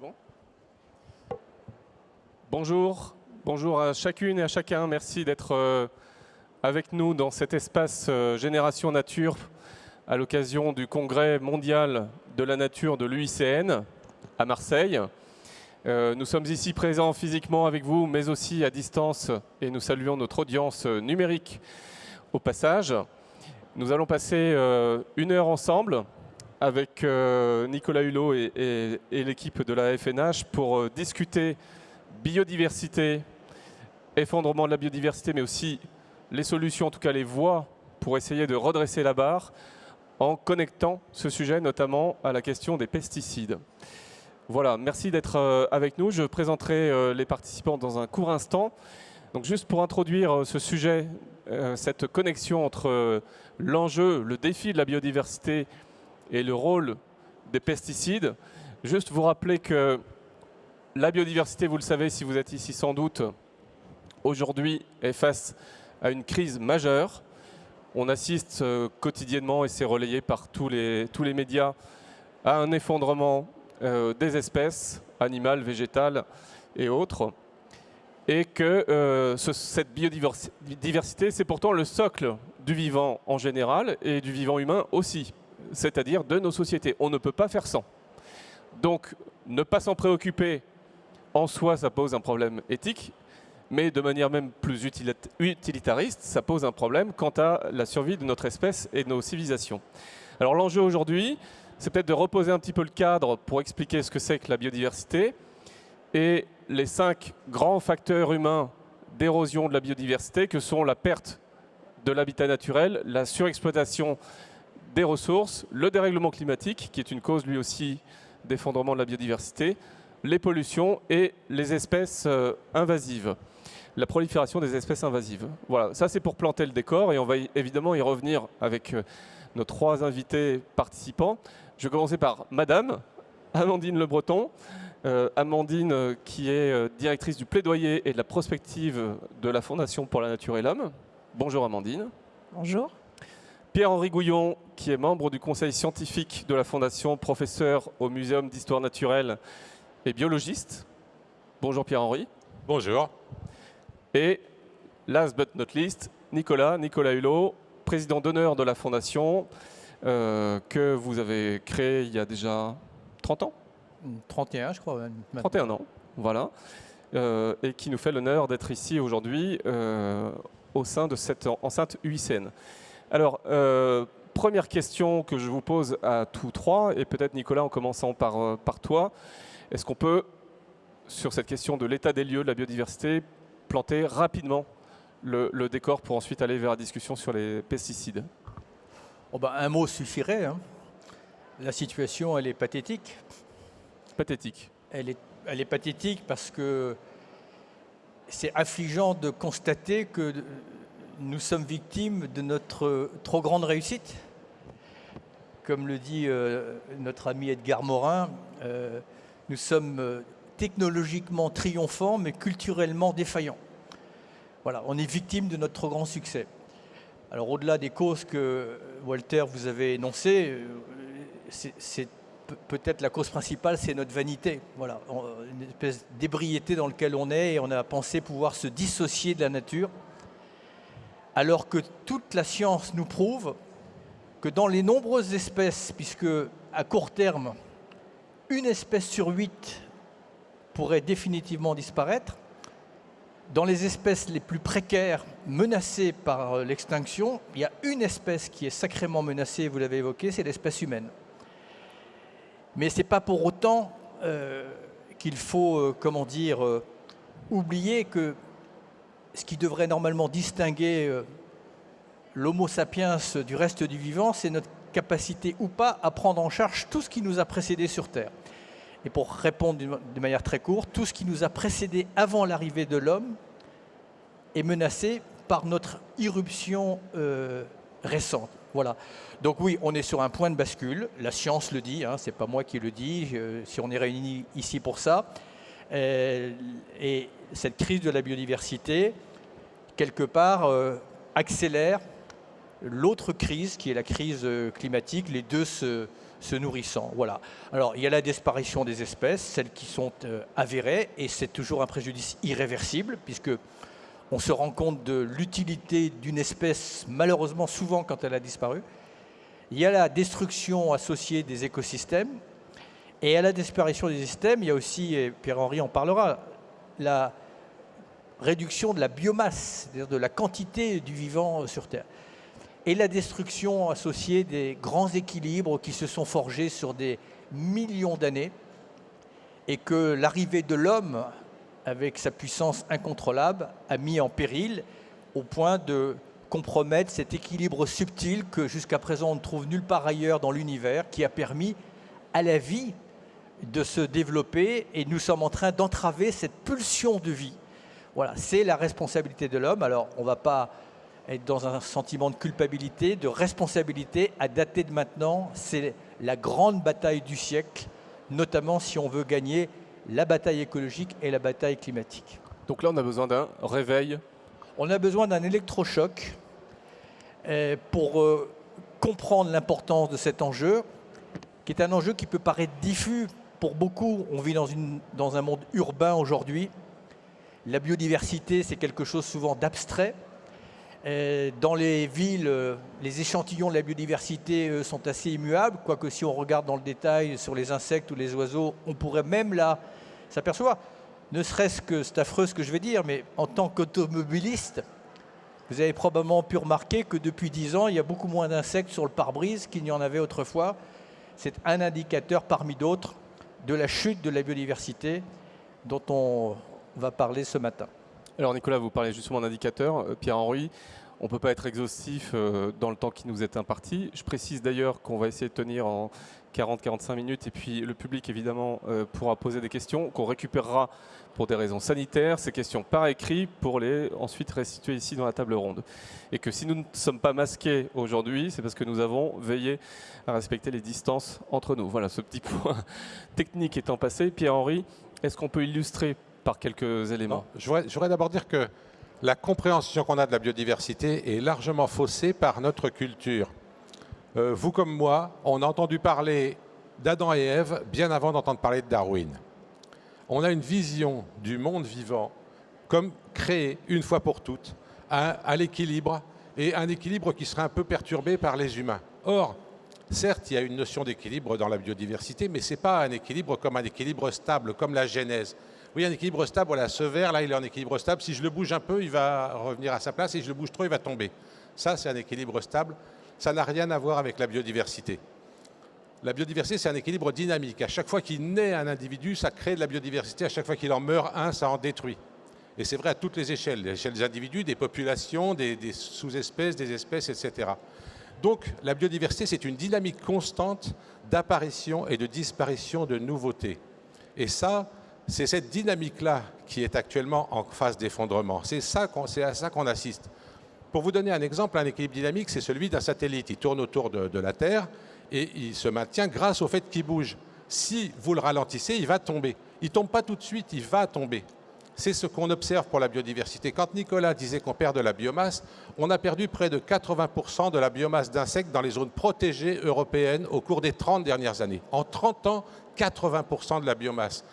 Bon. Bonjour, bonjour à chacune et à chacun. Merci d'être euh, avec nous dans cet espace euh, Génération Nature à l'occasion du congrès mondial de la nature de l'UICN à Marseille. Euh, nous sommes ici présents physiquement avec vous, mais aussi à distance, et nous saluons notre audience numérique au passage. Nous allons passer une heure ensemble avec Nicolas Hulot et, l'équipe de la FNH pour discuter biodiversité, effondrement de la biodiversité, mais aussi les solutions, en tout cas les voies pour essayer de redresser la barre en connectant ce sujet notamment à la question des pesticides. Voilà, merci d'être euh, avec nous. Je présenterai euh, les participants dans un court instant. Donc juste pour introduire euh, ce sujet, cette connexion entre l'enjeu, le défi de la biodiversité et le rôle des pesticides, juste vous rappeler que la biodiversité, vous le savez si vous êtes ici sans doute, aujourd'hui est face à une crise majeure. On assiste euh, quotidiennement, et c'est relayé par tous les, tous les médias, à un effondrement euh, des espèces animales, végétales et autres. Et que euh, cette biodiversité, c'est pourtant le socle du vivant en général et du vivant humain aussi, c'est-à-dire de nos sociétés. On ne peut pas faire sans. Donc, ne pas s'en préoccuper en soi, ça pose un problème éthique, mais de manière même plus utilitariste, ça pose un problème quant à la survie de notre espèce et de nos civilisations. Alors l'enjeu aujourd'hui, c'est peut-être de reposer un petit peu le cadre pour expliquer ce que c'est que la biodiversité et les cinq grands facteurs humains d'érosion de la biodiversité que sont la perte de l'habitat naturel, la surexploitation des ressources, le dérèglement climatique, qui est une cause lui aussi d'effondrement de la biodiversité, les pollutions et les espèces euh, invasives la prolifération des espèces invasives. Voilà, ça c'est pour planter le décor et on va évidemment y revenir avec euh, nos trois invités participants. Je vais commencer par Madame Amandine Le Breton. Euh, Amandine qui est directrice du plaidoyer et de la prospective de la Fondation pour la Nature et l'Homme. Bonjour Amandine. Bonjour. Pierre-Henri Gouillon, qui est membre du conseil scientifique de la Fondation, professeur au Muséum d'histoire naturelle et biologiste. Bonjour Pierre-Henri. Bonjour. Et last but not least, Nicolas, Nicolas Hulot, président d'honneur de la Fondation, euh, que vous avez créé il y a déjà 30 ans? 31, je crois. 31 ans, voilà. Euh, et qui nous fait l'honneur d'être ici aujourd'hui euh, au sein de cette enceinte UICN. Alors, première question que je vous pose à tous trois, et peut-être Nicolas en commençant par, par toi. Est-ce qu'on peut, sur cette question de l'état des lieux de la biodiversité, planter rapidement le, décor pour ensuite aller vers la discussion sur les pesticides? Oh ben, Un mot suffirait. Hein. La situation, elle est pathétique. Pathétique. Elle est, elle est pathétique parce que c'est affligeant de constater que nous sommes victimes de notre trop grande réussite. Comme le dit euh, notre ami Edgar Morin, euh, nous sommes euh, technologiquement triomphants, mais culturellement défaillants. Voilà, on est victime de notre trop grand succès. Alors au-delà des causes que Walter vous avez énoncées, c'est peut-être la cause principale, c'est notre vanité. Voilà, une espèce d'ébriété dans laquelle on est et on a pensé pouvoir se dissocier de la nature, alors que toute la science nous prouve que dans les nombreuses espèces, puisque à court terme, une espèce sur huit pourrait définitivement disparaître. Dans les espèces les plus précaires, menacées par euh, l'extinction, il y a une espèce qui est sacrément menacée, vous l'avez évoqué, c'est l'espèce humaine. Mais ce n'est pas pour autant euh, qu'il faut, euh, comment dire, oublier que ce qui devrait normalement distinguer l'homo sapiens du reste du vivant, c'est notre capacité ou pas à prendre en charge tout ce qui nous a précédé sur Terre. Et pour répondre de manière très courte, tout ce qui nous a précédé avant l'arrivée de l'homme est menacé par notre irruption euh, récente. Voilà. Donc oui, on est sur un point de bascule. La science le dit, hein, c'est pas moi qui le dis. si on est réunis ici pour ça, euh, et cette crise de la biodiversité, quelque part, euh, accélère l'autre crise qui est la crise climatique. Les deux se, se nourrissant. Voilà. Alors, il y a la disparition des espèces, celles qui sont euh, avérées, et c'est toujours un préjudice irréversible, puisque on se rend compte de l'utilité d'une espèce, malheureusement souvent quand elle a disparu. Il y a la destruction associée des écosystèmes, et à la disparition des systèmes, il y a aussi, et Pierre-Henri en parlera, la réduction de la biomasse, c'est-à-dire de la quantité du vivant sur Terre et la destruction associée des grands équilibres qui se sont forgés sur des millions d'années et que l'arrivée de l'homme, avec sa puissance incontrôlable, a mis en péril au point de compromettre cet équilibre subtil que jusqu'à présent on ne trouve nulle part ailleurs dans l'univers, qui a permis à la vie de se développer et nous sommes en train d'entraver cette pulsion de vie. Voilà, c'est la responsabilité de l'homme. Alors on ne va pas être dans un sentiment de culpabilité, de responsabilité à dater de maintenant. C'est la grande bataille du siècle, notamment si on veut gagner la bataille écologique et la bataille climatique. Donc là, on a besoin d'un réveil On a besoin d'un électrochoc euh, pour euh, comprendre l'importance de cet enjeu, qui est un enjeu qui peut paraître diffus pour beaucoup. On vit dans, une, dans un monde urbain aujourd'hui. La biodiversité, c'est quelque chose souvent d'abstrait. Euh, dans les villes, euh, les échantillons de la biodiversité sont assez immuables, quoique si on regarde dans le détail sur les insectes ou les oiseaux, on pourrait même là s'apercevoir, ne serait-ce que, c'est affreux ce que je vais dire, mais en tant qu'automobiliste, vous avez probablement pu remarquer que depuis 10 ans, il y a beaucoup moins d'insectes sur le pare-brise qu'il n'y en avait autrefois. C'est un indicateur parmi d'autres de la chute de la biodiversité dont on va parler ce matin. Alors Nicolas, vous parlez justement d'indicateur. Euh, Pierre-Henri, on ne peut pas être exhaustif euh, dans le temps qui nous est imparti. Je précise d'ailleurs qu'on va essayer de tenir en 40-45 minutes et puis le public évidemment euh, pourra poser des questions qu'on récupérera pour des raisons sanitaires, ces questions par écrit pour les ensuite restituer ici dans la table ronde. Et que si nous ne sommes pas masqués aujourd'hui, c'est parce que nous avons veillé à respecter les distances entre nous. Voilà, ce petit point technique étant passé. Pierre-Henri, est-ce qu'on peut illustrer par quelques éléments. je voudrais, d'abord dire que la compréhension qu'on a de la biodiversité est largement faussée par notre culture. Euh, vous comme moi, on a entendu parler d'Adam et Ève bien avant d'entendre parler de Darwin. On a une vision du monde vivant comme créé une fois pour toutes à, l'équilibre et un équilibre qui serait un peu perturbé par les humains. Or, certes, il y a une notion d'équilibre dans la biodiversité, mais ce n'est pas un équilibre comme un équilibre stable, comme la genèse. Oui, un équilibre stable, voilà, ce verre, là, il est en équilibre stable. Si je le bouge un peu, il va revenir à sa place. Si je le bouge trop, il va tomber. Ça, c'est un équilibre stable. Ça n'a rien à voir avec la biodiversité. La biodiversité, c'est un équilibre dynamique. À chaque fois qu'il naît un individu, ça crée de la biodiversité. À chaque fois qu'il en meurt un, ça en détruit. Et c'est vrai à toutes les échelles, l'échelle des individus, des populations, des, des sous-espèces, des espèces, etc. Donc la biodiversité, c'est une dynamique constante d'apparition et de disparition de nouveautés. Et ça, c'est cette dynamique-là qui est actuellement en phase d'effondrement. C'est à ça qu'on assiste. Pour vous donner un exemple, un équilibre dynamique, c'est celui d'un satellite. Il tourne autour de, la Terre et il se maintient grâce au fait qu'il bouge. Si vous le ralentissez, il va tomber. Il ne tombe pas tout de suite, il va tomber. C'est ce qu'on observe pour la biodiversité. Quand Nicolas disait qu'on perd de la biomasse, on a perdu près de 80% de la biomasse d'insectes dans les zones protégées européennes au cours des 30 dernières années. En 30 ans, 80% de la biomasse.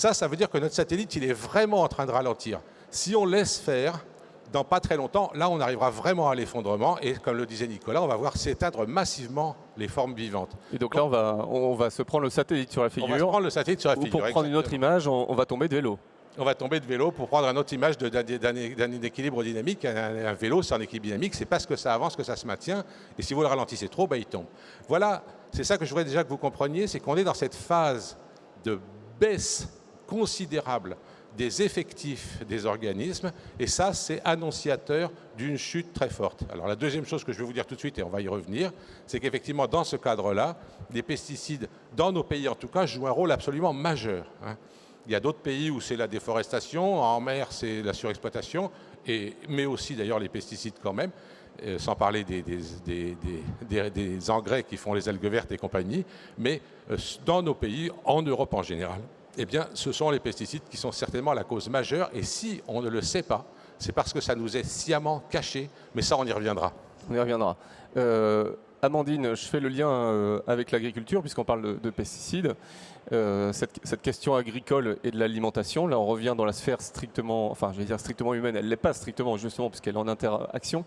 Ça, ça veut dire que notre satellite, il est vraiment en train de ralentir. Si on laisse faire, dans pas très longtemps, là, on arrivera vraiment à l'effondrement. Et comme le disait Nicolas, on va voir s'éteindre massivement les formes vivantes. Et donc là, on va, on va se prendre le satellite sur la figure. On va se prendre le satellite sur la figure. Ou pour prendre une autre image, on, va tomber de vélo. On va tomber de vélo pour prendre une autre image d'un équilibre dynamique. Un, vélo, c'est un équilibre dynamique. C'est parce que ça avance que ça se maintient. Et si vous le ralentissez trop, bah, il tombe. Voilà, c'est ça que je voudrais déjà que vous compreniez, c'est qu'on est dans cette phase de baisse considérable des effectifs des organismes, et ça, c'est annonciateur d'une chute très forte. Alors la deuxième chose que je vais vous dire tout de suite, et on va y revenir, c'est qu'effectivement, dans ce cadre-là, les pesticides, dans nos pays en tout cas, jouent un rôle absolument majeur. Hein. Il y a d'autres pays où c'est la déforestation, en mer c'est la surexploitation, et, mais aussi d'ailleurs les pesticides quand même, euh, sans parler des, des, engrais qui font les algues vertes et compagnie, mais euh, dans nos pays, en Europe en général, eh bien, ce sont les pesticides qui sont certainement la cause majeure. Et si on ne le sait pas, c'est parce que ça nous est sciemment caché. Mais ça, on y reviendra. On y reviendra. Euh, Amandine, je fais le lien euh, avec l'agriculture puisqu'on parle de, pesticides. Euh, cette, question agricole et de l'alimentation, là on revient dans la sphère strictement, enfin je vais dire strictement humaine, elle ne l'est pas strictement justement puisqu'elle est en interaction,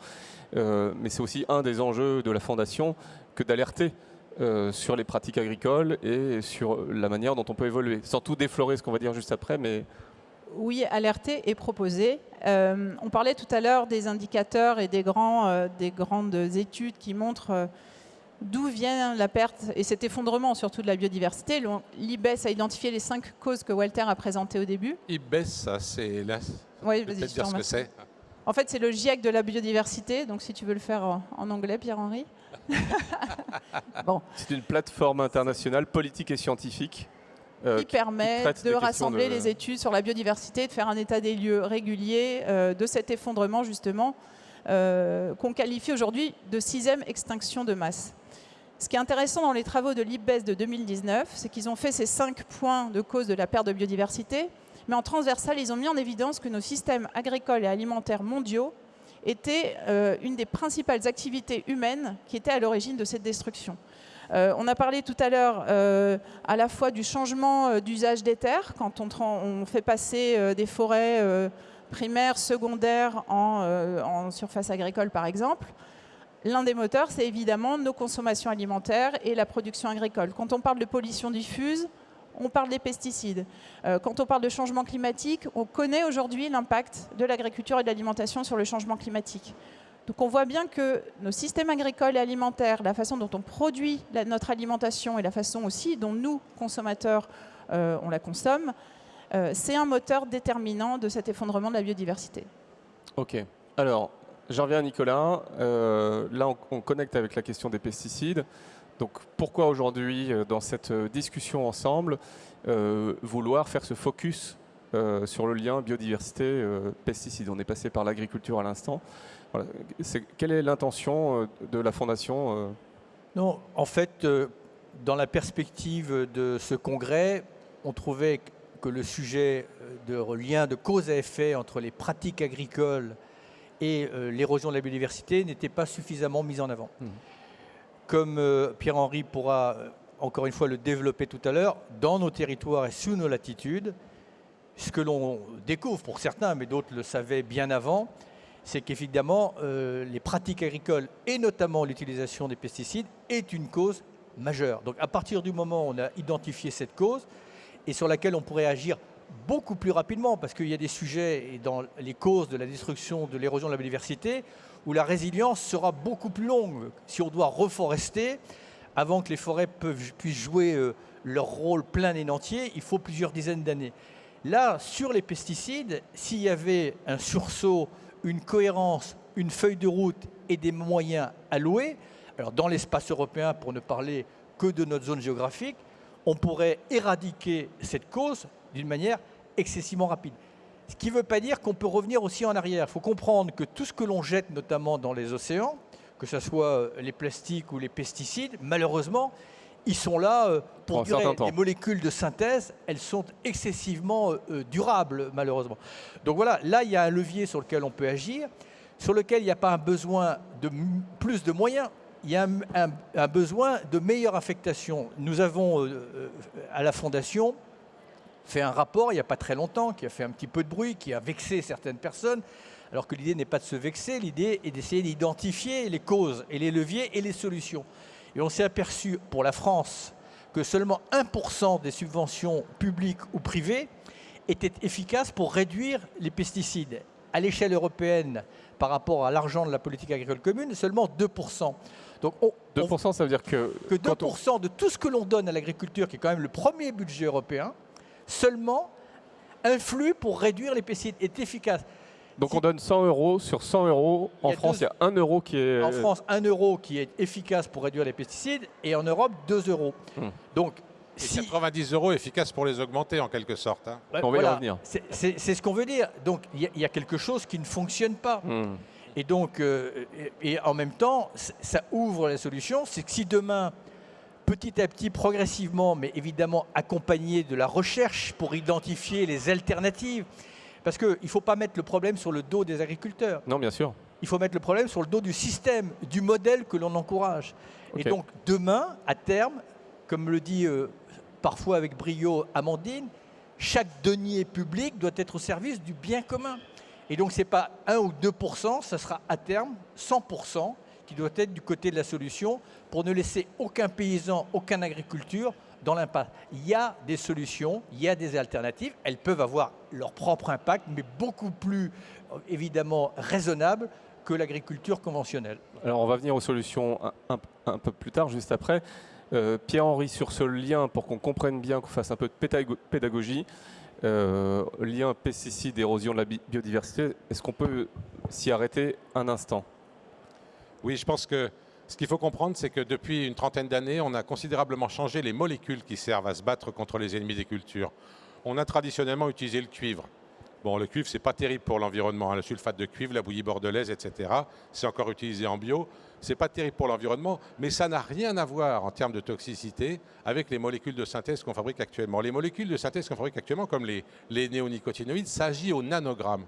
mais c'est aussi un des enjeux de la Fondation que d'alerter sur les pratiques agricoles et sur la manière dont on peut évoluer. Sans tout déflorer ce qu'on va dire juste après, mais oui, alerter et proposer. Euh, on parlait tout à l'heure des indicateurs et des, grands, euh, des grandes études qui montrent euh, d'où vient la perte et cet effondrement surtout de la biodiversité. L'IBES a identifié les cinq causes que Walter a présentées au début. IBES, ça c'est là. Oui, vas-y, dire ce que c'est. En fait, c'est le GIEC de la biodiversité, donc si tu veux le faire en anglais, Pierre-Henri. bon. C'est une plateforme internationale politique et scientifique euh, qui permet de rassembler les études sur la biodiversité, de faire un état des lieux régulier euh, de cet effondrement justement euh, qu'on qualifie aujourd'hui de sixième extinction de masse. Ce qui est intéressant dans les travaux de l'IPBES de 2019, c'est qu'ils ont fait ces cinq points de cause de la perte de biodiversité, mais en transversal, ils ont mis en évidence que nos systèmes agricoles et alimentaires mondiaux étaient une des principales activités humaines qui étaient à l'origine de cette destruction. Euh, on a parlé tout à l'heure euh, à la fois du changement euh, d'usage des terres, quand on, fait passer des forêts primaires, secondaires en, surface agricole par exemple. L'un des moteurs, c'est évidemment nos consommations alimentaires et la production agricole. Quand on parle de pollution diffuse, on parle des pesticides. quand on parle de changement climatique, on connaît aujourd'hui l'impact de l'agriculture et de l'alimentation sur le changement climatique. Donc on voit bien que nos systèmes agricoles et alimentaires, la façon dont on produit notre alimentation et la façon aussi dont nous, consommateurs, euh, on la consomme, euh, c'est un moteur déterminant de cet effondrement de la biodiversité. Ok. Alors, j'en reviens à Nicolas. Euh, là, on, connecte avec la question des pesticides. Donc, pourquoi aujourd'hui, dans cette discussion ensemble, vouloir faire ce focus sur le lien biodiversité-pesticides On est passé par l'agriculture à l'instant quelle est l'intention euh, de la Fondation euh? Non, en fait, euh, dans la perspective de ce congrès, on trouvait que le sujet de lien de cause à effet entre les pratiques agricoles et l'érosion de la biodiversité n'était pas suffisamment mis en avant. Mmh. Comme Pierre-Henri pourra encore une fois le développer tout à l'heure, dans nos territoires et sous nos latitudes, ce que l'on découvre pour certains, mais d'autres le savaient bien avant, c'est qu'évidemment, euh, les pratiques agricoles et notamment l'utilisation des pesticides est une cause majeure. Donc à partir du moment où on a identifié cette cause et sur laquelle on pourrait agir beaucoup plus rapidement, parce qu'il y a des sujets dans les causes de la destruction, de l'érosion de la biodiversité, où la résilience sera beaucoup plus longue. Si on doit reforester, avant que les forêts puissent jouer euh, leur rôle plein et entier, il faut plusieurs dizaines d'années. Là, sur les pesticides, s'il y avait un sursaut une cohérence, une feuille de route et des moyens alloués, alors dans l'espace européen, pour ne parler que de notre zone géographique, on pourrait éradiquer cette cause d'une manière excessivement rapide. Ce qui ne veut pas dire qu'on peut revenir aussi en arrière. Il faut comprendre que tout ce que l'on jette, notamment dans les océans, que ce soit les plastiques ou les pesticides, malheureusement, ils sont là euh, pour durer. Les molécules de synthèse, elles sont excessivement euh, euh, durables, malheureusement. Donc voilà, là, il y a un levier sur lequel on peut agir, sur lequel il n'y a pas un besoin de plus de moyens, il y a un, besoin de meilleure affectation. Nous avons, à la Fondation, fait un rapport il n'y a pas très longtemps, qui a fait un petit peu de bruit, qui a vexé certaines personnes, alors que l'idée n'est pas de se vexer, l'idée est d'essayer d'identifier les causes et les leviers et les solutions. Et on s'est aperçu pour la France que seulement 1% des subventions publiques ou privées étaient efficaces pour réduire les pesticides. À l'échelle européenne, par rapport à l'argent de la politique agricole commune, seulement 2%. Donc 2%, ça veut dire que... Que 2% de tout ce que l'on donne à l'agriculture, qui est quand même le premier budget européen, seulement influe pour réduire les pesticides, est efficace. Donc on donne 100 euros sur 100 euros. En France, il y a 1 euro qui est... En France, 1 euro qui est efficace pour réduire les pesticides et en Europe, 2 euros. Hmm. Donc, et 90 euros efficaces pour les augmenter en quelque sorte. Hein. on va y revenir. C'est ce qu'on veut dire. Donc il y, a quelque chose qui ne fonctionne pas. Hmm. Et donc, euh, et, en même temps, ça ouvre la solution. C'est que si demain, petit à petit, progressivement, mais évidemment accompagné de la recherche pour identifier les alternatives, parce qu'il ne faut pas mettre le problème sur le dos des agriculteurs. Non, bien sûr. il faut mettre le problème sur le dos du système, du modèle que l'on encourage. Et donc demain, à terme, comme le dit euh, parfois avec brio Amandine, chaque denier public doit être au service du bien commun. Et donc ce n'est pas 1 ou 2 ça sera à terme 100 qui doit être du côté de la solution pour ne laisser aucun paysan, aucune agriculture dans l'impasse. Il y a des solutions, il y a des alternatives, elles peuvent avoir leur propre impact, mais beaucoup plus évidemment raisonnables que l'agriculture conventionnelle. Alors on va venir aux solutions un, peu plus tard, juste après. Euh, Pierre-Henri, sur ce lien, pour qu'on comprenne bien, qu'on fasse un peu de pédagogie, euh, lien pesticides, érosion de la biodiversité, est-ce qu'on peut s'y arrêter un instant? Oui, je pense que ce qu'il faut comprendre, c'est que depuis une trentaine d'années, on a considérablement changé les molécules qui servent à se battre contre les ennemis des cultures. On a traditionnellement utilisé le cuivre. Bon, le cuivre, c'est pas terrible pour l'environnement. Hein. Le sulfate de cuivre, la bouillie bordelaise, etc. C'est encore utilisé en bio. C'est pas terrible pour l'environnement, mais ça n'a rien à voir en termes de toxicité avec les molécules de synthèse qu'on fabrique actuellement. Les molécules de synthèse qu'on fabrique actuellement, comme les, les néonicotinoïdes, s'agit au nanogramme.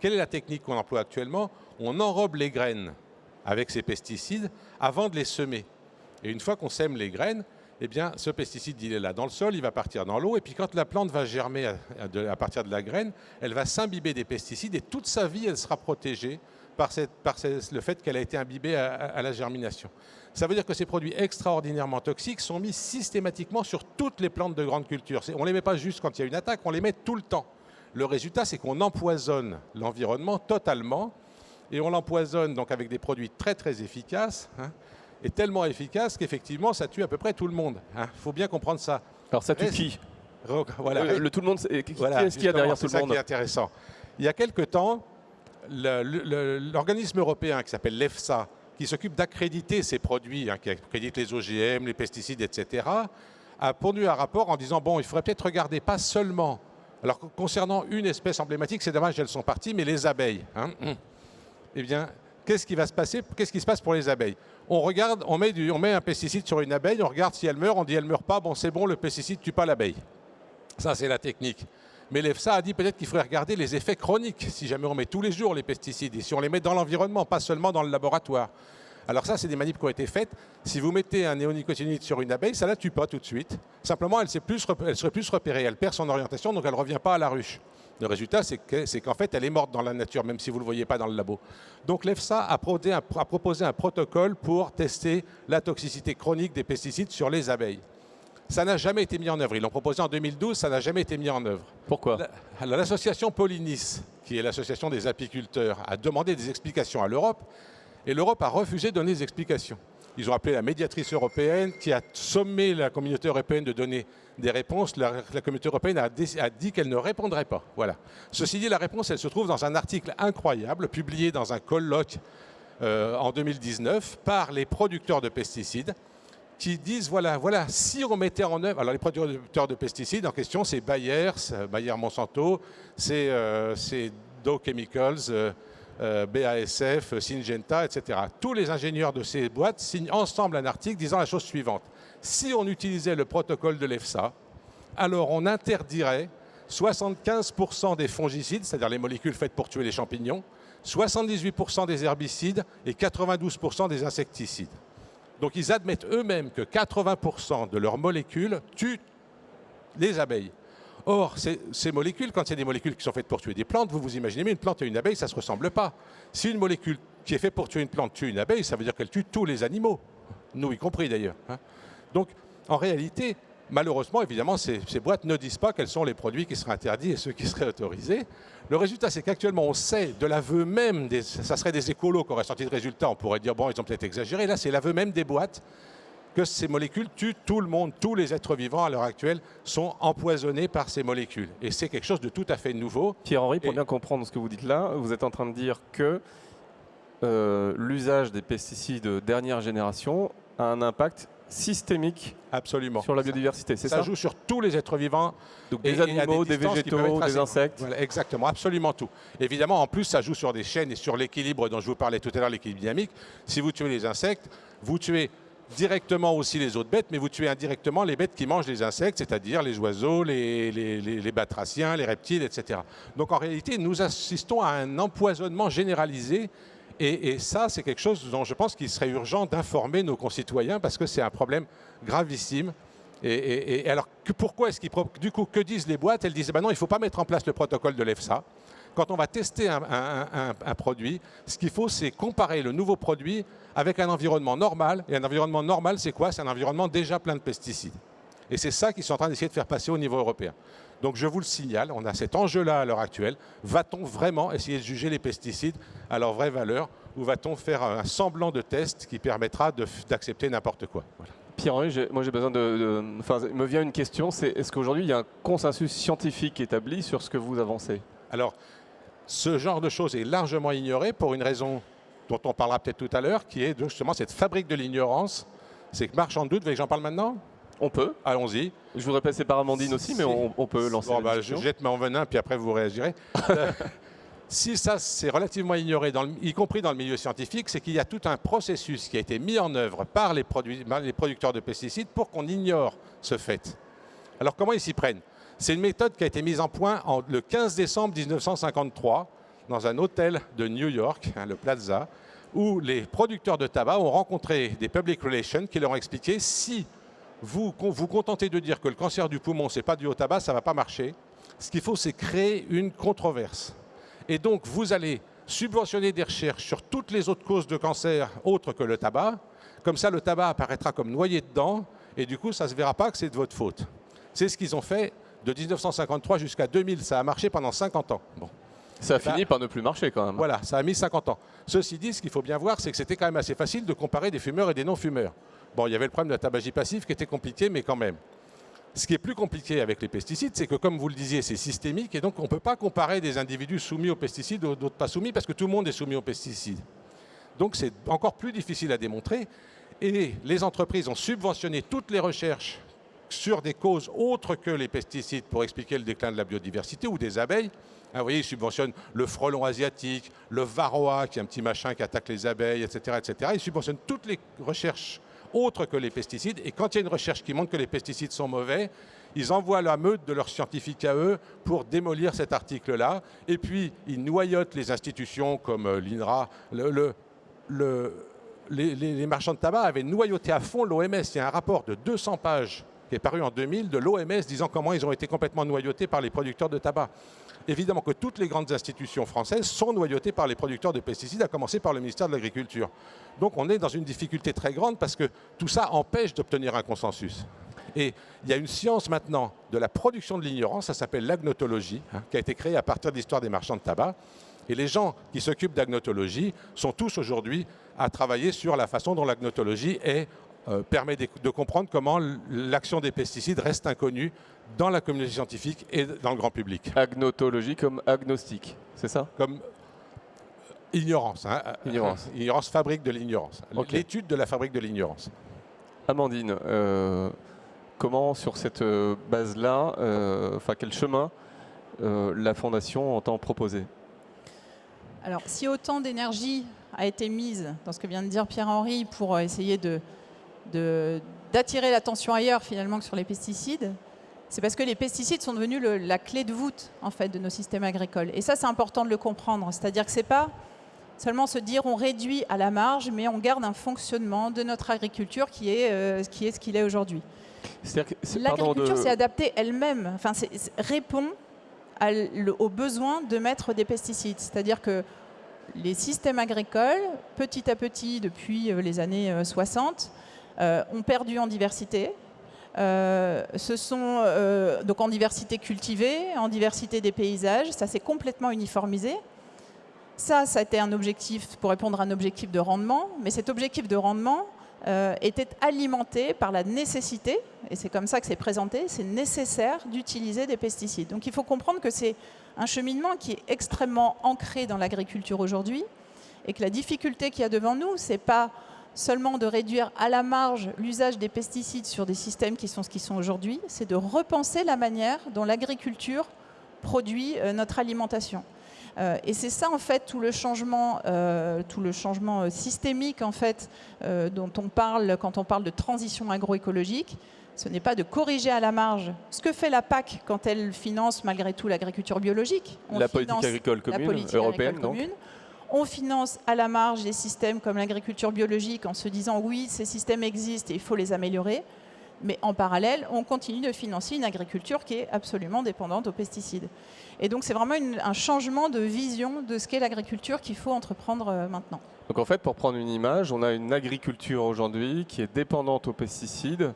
Quelle est la technique qu'on emploie actuellement? On enrobe les graines avec ces pesticides avant de les semer. Et une fois qu'on sème les graines, eh bien, ce pesticide, il est là dans le sol, il va partir dans l'eau, et puis quand la plante va germer à, partir de la graine, elle va s'imbiber des pesticides, et toute sa vie, elle sera protégée par, le fait qu'elle a été imbibée à, la germination. Ça veut dire que ces produits extraordinairement toxiques sont mis systématiquement sur toutes les plantes de grande culture. On ne les met pas juste quand il y a une attaque, on les met tout le temps. Le résultat, c'est qu'on empoisonne l'environnement totalement, et on l'empoisonne donc avec des produits très très efficaces. Hein est tellement efficace qu'effectivement, ça tue à peu près tout le monde. Il hein. faut bien comprendre ça. Alors ça tue qui? Voilà. Le, tout le monde, qu'est-ce qu'il y a derrière tout le monde C'est ça qui est intéressant. Il y a quelque temps, l'organisme européen qui s'appelle l'EFSA, qui s'occupe d'accréditer ces produits, hein, qui accrédite les OGM, les pesticides, etc., a pondu un rapport en disant, bon, il faudrait peut-être regarder pas seulement, alors concernant une espèce emblématique, c'est dommage, elles sont parties, mais les abeilles. Hein. Eh bien, qu'est-ce qui va se passer? Qu'est-ce qui se passe pour les abeilles? On regarde, on met, on met un pesticide sur une abeille, on regarde si elle meurt, on dit elle meurt pas, bon c'est bon, le pesticide tue pas l'abeille. Ça c'est la technique. Mais l'EFSA a dit peut-être qu'il faudrait regarder les effets chroniques, si jamais on met tous les jours les pesticides, et si on les met dans l'environnement, pas seulement dans le laboratoire. Alors ça, c'est des manips qui ont été faites. Si vous mettez un néonicotinoïde sur une abeille, ça ne la tue pas tout de suite. Simplement, elle, plus, elle serait plus repérée, elle perd son orientation, donc elle ne revient pas à la ruche. Le résultat, c'est qu'en fait, elle est morte dans la nature, même si vous ne le voyez pas dans le labo. Donc l'EFSA a, proposé un protocole pour tester la toxicité chronique des pesticides sur les abeilles. Ça n'a jamais été mis en œuvre. Ils l'ont proposé en 2012, ça n'a jamais été mis en œuvre. Pourquoi? L'association Polynis, qui est l'association des apiculteurs, a demandé des explications à l'Europe et l'Europe a refusé de donner des explications. Ils ont appelé la médiatrice européenne qui a sommé la communauté européenne de donner des réponses. La, communauté européenne a, dit qu'elle ne répondrait pas. Voilà. Ceci dit, la réponse, elle se trouve dans un article incroyable publié dans un colloque euh, en 2019 par les producteurs de pesticides qui disent, voilà, voilà, si on mettait en œuvre, alors les producteurs de pesticides en question, c'est Bayer, Bayer Monsanto, c'est euh, Dow Chemicals, euh, BASF, Syngenta, etc. Tous les ingénieurs de ces boîtes signent ensemble un article disant la chose suivante. Si on utilisait le protocole de l'EFSA, alors on interdirait 75% des fongicides, c'est-à-dire les molécules faites pour tuer les champignons, 78% des herbicides et 92% des insecticides. Donc ils admettent eux-mêmes que 80% de leurs molécules tuent les abeilles. Or, ces, molécules, quand c'est des molécules qui sont faites pour tuer des plantes, vous vous imaginez, mais une plante et une abeille, ça ne se ressemble pas. Si une molécule qui est faite pour tuer une plante tue une abeille, ça veut dire qu'elle tue tous les animaux, nous y compris d'ailleurs. Hein. Donc, en réalité, malheureusement, évidemment, ces, boîtes ne disent pas quels sont les produits qui seraient interdits et ceux qui seraient autorisés. Le résultat, c'est qu'actuellement, on sait de l'aveu même, des, ça serait des écolos qui auraient sorti de résultat, on pourrait dire, bon, ils ont peut-être exagéré. Là, c'est l'aveu même des boîtes que ces molécules tuent tout le monde. Tous les êtres vivants à l'heure actuelle sont empoisonnés par ces molécules. Et c'est quelque chose de tout à fait nouveau. Pierre-Henri, pour bien comprendre ce que vous dites là, vous êtes en train de dire que euh, l'usage des pesticides dernière génération a un impact systémique Absolument. sur la biodiversité, c'est ça Ça joue sur tous les êtres vivants. Donc des animaux, des, végétaux, des insectes Exactement, absolument tout. Évidemment, en plus, ça joue sur des chaînes et sur l'équilibre dont je vous parlais tout à l'heure, l'équilibre dynamique. Si vous tuez les insectes, vous tuez directement aussi les autres bêtes, mais vous tuez indirectement les bêtes qui mangent les insectes, c'est-à-dire les oiseaux, les, les, batraciens, les reptiles, etc. Donc en réalité, nous assistons à un empoisonnement généralisé Et, ça, c'est quelque chose dont je pense qu'il serait urgent d'informer nos concitoyens parce que c'est un problème gravissime. Et, alors, pourquoi est-ce qu'ils... Du coup, que disent les boîtes? Elles disent, ben non, il ne faut pas mettre en place le protocole de l'EFSA. Quand on va tester un produit, ce qu'il faut, c'est comparer le nouveau produit avec un environnement normal. Et un environnement normal, c'est quoi? C'est un environnement déjà plein de pesticides. Et c'est ça qu'ils sont en train d'essayer de faire passer au niveau européen. Donc je vous le signale, on a cet enjeu-là à l'heure actuelle. Va-t-on vraiment essayer de juger les pesticides à leur vraie valeur ou va-t-on faire un semblant de test qui permettra d'accepter n'importe quoi? Pierre-Henri, moi j'ai besoin de, Enfin, il me vient une question, c'est est-ce qu'aujourd'hui il y a un consensus scientifique établi sur ce que vous avancez? Alors, ce genre de choses est largement ignoré pour une raison dont on parlera peut-être tout à l'heure, qui est justement cette fabrique de l'ignorance. C'est que marchand de doute, vous voulez que j'en parle maintenant? On peut. Allons-y. Je voudrais passer par Amandine aussi, mais on, peut lancer bon, bah, Je jette mon venin, puis après vous réagirez. si ça c'est relativement ignoré, dans y compris dans le milieu scientifique, c'est qu'il y a tout un processus qui a été mis en œuvre par les, les producteurs de pesticides pour qu'on ignore ce fait. Alors comment ils s'y prennent? C'est une méthode qui a été mise en point en, le 15 décembre 1953 dans un hôtel de New York, hein, le Plaza, où les producteurs de tabac ont rencontré des public relations qui leur ont expliqué si vous vous contentez de dire que le cancer du poumon, ce n'est pas dû au tabac, ça ne va pas marcher. Ce qu'il faut, c'est créer une controverse. Et donc, vous allez subventionner des recherches sur toutes les autres causes de cancer autres que le tabac. Comme ça, le tabac apparaîtra comme noyé dedans, et du coup, ça ne se verra pas que c'est de votre faute. C'est ce qu'ils ont fait de 1953 jusqu'à 2000. Ça a marché pendant 50 ans. Bon. Ça a fini par ne plus marcher quand même. Voilà, ça a mis 50 ans. Ceci dit, ce qu'il faut bien voir, c'est que c'était quand même assez facile de comparer des fumeurs et des non-fumeurs. Bon, il y avait le problème de la tabagie passive qui était compliqué, mais quand même. Ce qui est plus compliqué avec les pesticides, c'est que, comme vous le disiez, c'est systémique, et donc on ne peut pas comparer des individus soumis aux pesticides d'autres pas soumis, parce que tout le monde est soumis aux pesticides. Donc c'est encore plus difficile à démontrer, et les entreprises ont subventionné toutes les recherches sur des causes autres que les pesticides pour expliquer le déclin de la biodiversité ou des abeilles, ah, vous voyez, ils subventionnent le frelon asiatique, le varroa, qui est un petit machin qui attaque les abeilles, etc. etc. Ils subventionnent toutes les recherches autres que les pesticides. Et quand il y a une recherche qui montre que les pesticides sont mauvais, ils envoient la meute de leurs scientifiques à eux pour démolir cet article-là. Et puis, ils noyotent les institutions comme euh, l'INRA. les, marchands de tabac avaient noyauté à fond l'OMS. Il y a un rapport de 200 pages qui est paru en 2000 de l'OMS disant comment ils ont été complètement noyautés par les producteurs de tabac évidemment que toutes les grandes institutions françaises sont noyautées par les producteurs de pesticides, à commencer par le ministère de l'Agriculture. Donc on est dans une difficulté très grande parce que tout ça empêche d'obtenir un consensus. Et il y a une science maintenant de la production de l'ignorance, ça s'appelle l'agnotologie, hein, qui a été créée à partir de l'histoire des marchands de tabac. Et les gens qui s'occupent d'agnotologie sont tous aujourd'hui à travailler sur la façon dont l'agnotologie euh, permet de, comprendre comment l'action des pesticides reste inconnue dans la communauté scientifique et dans le grand public. Agnotologie comme agnostique, c'est ça? Comme ignorance. Hein. Ignorance. ignorance fabrique de l'ignorance. L'étude de la fabrique de l'ignorance. Amandine, euh, comment sur cette euh, base-là, euh, enfin quel chemin la Fondation entend proposer? Alors, si autant d'énergie a été mise dans ce que vient de dire Pierre-Henri pour essayer de, d'attirer l'attention ailleurs finalement que sur les pesticides, c'est parce que les pesticides sont devenus la clé de voûte en fait, de nos systèmes agricoles. Et ça, c'est important de le comprendre. C'est-à-dire que ce n'est pas seulement se dire on réduit à la marge, mais on garde un fonctionnement de notre agriculture qui est, euh, qui est ce qu'il est aujourd'hui. L'agriculture s'est adaptée elle-même, enfin, répond aux besoins de mettre des pesticides. C'est-à-dire que les systèmes agricoles, petit à petit, depuis euh, les années 60, euh, ont perdu en diversité, euh, ce sont euh, donc en diversité cultivée, en diversité des paysages, ça s'est complètement uniformisé. Ça, ça a été un objectif pour répondre à un objectif de rendement, mais cet objectif de rendement euh, était alimenté par la nécessité, et c'est comme ça que c'est présenté, c'est nécessaire d'utiliser des pesticides. Donc il faut comprendre que c'est un cheminement qui est extrêmement ancré dans l'agriculture aujourd'hui, et que la difficulté qu'il y a devant nous, c'est pas seulement de réduire à la marge l'usage des pesticides sur des systèmes qui sont ce qu'ils sont aujourd'hui, c'est de repenser la manière dont l'agriculture produit euh, notre alimentation. Euh, et c'est ça en fait tout le changement, euh, tout le changement systémique en fait dont on parle quand on parle de transition agroécologique. Ce n'est pas de corriger à la marge ce que fait la PAC quand elle finance malgré tout l'agriculture biologique. la politique agricole commune européenne, donc On finance à la marge des systèmes comme l'agriculture biologique en se disant oui, ces systèmes existent et il faut les améliorer. Mais en parallèle, on continue de financer une agriculture qui est absolument dépendante aux pesticides. Et donc c'est vraiment un changement de vision de ce qu'est l'agriculture qu'il faut entreprendre euh, maintenant. Donc en fait, pour prendre une image, on a une agriculture aujourd'hui qui est dépendante aux pesticides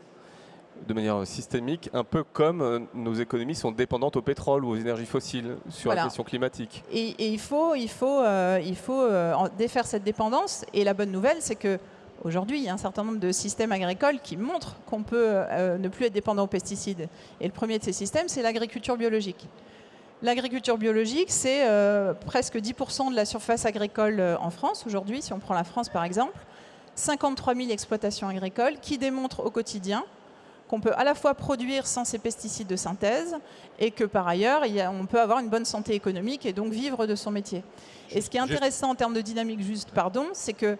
de manière systémique, un peu comme euh, nos économies sont dépendantes au pétrole ou aux énergies fossiles sur la question climatique. Et, il faut, il faut, euh, il faut défaire cette dépendance. Et la bonne nouvelle, c'est que Aujourd'hui, il y a un certain nombre de systèmes agricoles qui montrent qu'on peut euh, ne plus être dépendant aux pesticides. Et le premier de ces systèmes, c'est l'agriculture biologique. L'agriculture biologique, c'est euh, presque 10% de la surface agricole euh, en France aujourd'hui, si on prend la France par exemple. 53 000 exploitations agricoles qui démontrent au quotidien qu'on peut à la fois produire sans ces pesticides de synthèse et que par ailleurs, on peut avoir une bonne santé économique et donc vivre de son métier. Et ce qui est intéressant en termes de dynamique juste, pardon, c'est que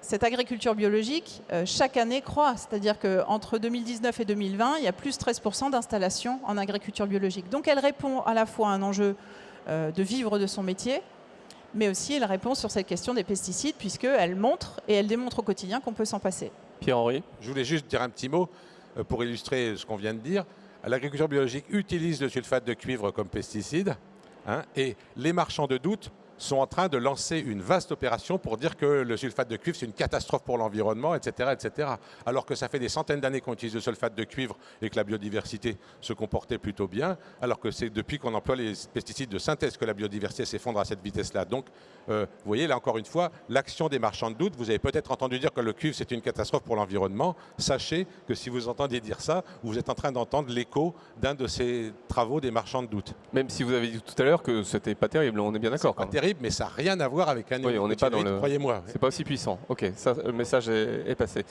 cette agriculture biologique, euh, chaque année, croît. C'est-à-dire qu'entre 2019 et 2020, il y a plus de 13% d'installations en agriculture biologique. Donc elle répond à la fois à un enjeu euh, de vivre de son métier, mais aussi elle répond sur cette question des pesticides, puisqu'elle montre et elle démontre au quotidien qu'on peut s'en passer. Pierre-Henri? Je voulais juste dire un petit mot euh, pour illustrer ce qu'on vient de dire. L'agriculture biologique utilise le sulfate de cuivre comme pesticide, hein, et les marchands de doute sont en train de lancer une vaste opération pour dire que le sulfate de cuivre, c'est une catastrophe pour l'environnement, etc., etc. Alors que ça fait des centaines d'années qu'on utilise le sulfate de cuivre et que la biodiversité se comportait plutôt bien, alors que c'est depuis qu'on emploie les pesticides de synthèse que la biodiversité s'effondre à cette vitesse-là. Donc, euh, vous voyez, là encore une fois, l'action des marchands de doute, vous avez peut-être entendu dire que le cuivre, c'est une catastrophe pour l'environnement. Sachez que si vous entendez dire ça, vous êtes en train d'entendre l'écho d'un de ces travaux des marchands de doute. Même si vous avez dit tout à l'heure que c'était pas terrible, on est bien d'accord. Pas terrible mais ça n'a rien à voir avec un oui, on n'est pas dans le... croyez-moi. C'est pas aussi puissant. Ok, ça, le message est, passé.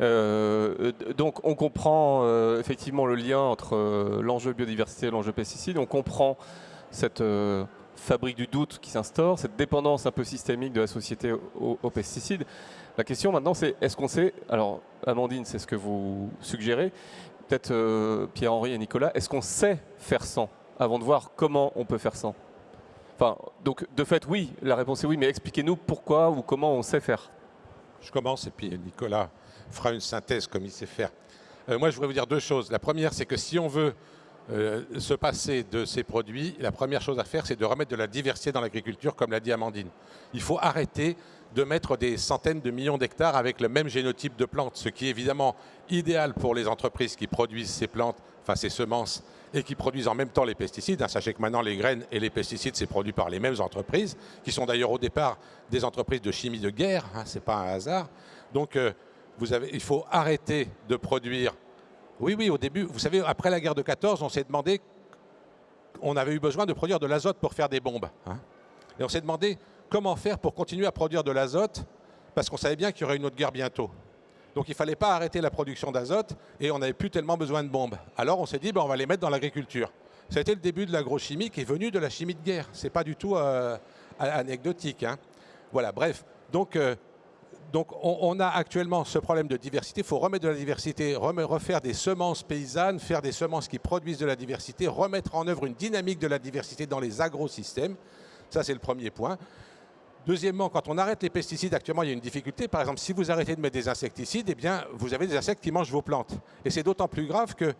Euh, donc on comprend euh, effectivement le lien entre euh, l'enjeu biodiversité et l'enjeu pesticide. On comprend cette fabrique du doute qui s'instaure, cette dépendance un peu systémique de la société aux, pesticides. La question maintenant, c'est est-ce qu'on sait, alors Amandine, c'est ce que vous suggérez, peut-être Pierre-Henri et Nicolas, est-ce qu'on sait faire sans avant de voir comment on peut faire sans? Enfin, donc de fait, oui, la réponse est oui, mais expliquez-nous pourquoi ou comment on sait faire. Je commence et puis Nicolas fera une synthèse comme il sait faire. Euh, moi, je voudrais vous dire deux choses. La première, c'est que si on veut euh, se passer de ces produits, la première chose à faire, c'est de remettre de la diversité dans l'agriculture, comme l'a dit Amandine. Il faut arrêter de mettre des centaines de millions d'hectares avec le même génotype de plantes, ce qui est évidemment idéal pour les entreprises qui produisent ces plantes, enfin ces semences et qui produisent en même temps les pesticides. Hein, sachez que maintenant, les graines et les pesticides, c'est produit par les mêmes entreprises, qui sont d'ailleurs au départ des entreprises de chimie de guerre, hein, ce n'est pas un hasard. Donc, euh, il faut arrêter de produire. Oui, oui, au début, vous savez, après la guerre de 14, on s'est demandé, on avait eu besoin de produire de l'azote pour faire des bombes. Hein. et on s'est demandé comment faire pour continuer à produire de l'azote, parce qu'on savait bien qu'il y aurait une autre guerre bientôt. Donc il ne fallait pas arrêter la production d'azote et on n'avait plus tellement besoin de bombes. Alors on s'est dit, ben, on va les mettre dans l'agriculture. Ça a été le début de l'agrochimie qui est venu de la chimie de guerre. Ce n'est pas du tout euh, anecdotique. Hein. Voilà, bref. Donc, euh, donc on, a actuellement ce problème de diversité. Il faut remettre de la diversité, refaire des semences paysannes, faire des semences qui produisent de la diversité, remettre en œuvre une dynamique de la diversité dans les agrosystèmes. Ça, c'est le premier point. Deuxièmement, quand on arrête les pesticides, actuellement, il y a une difficulté. Par exemple, si vous arrêtez de mettre des insecticides, eh bien, vous avez des insectes qui mangent vos plantes. Et c'est d'autant plus grave que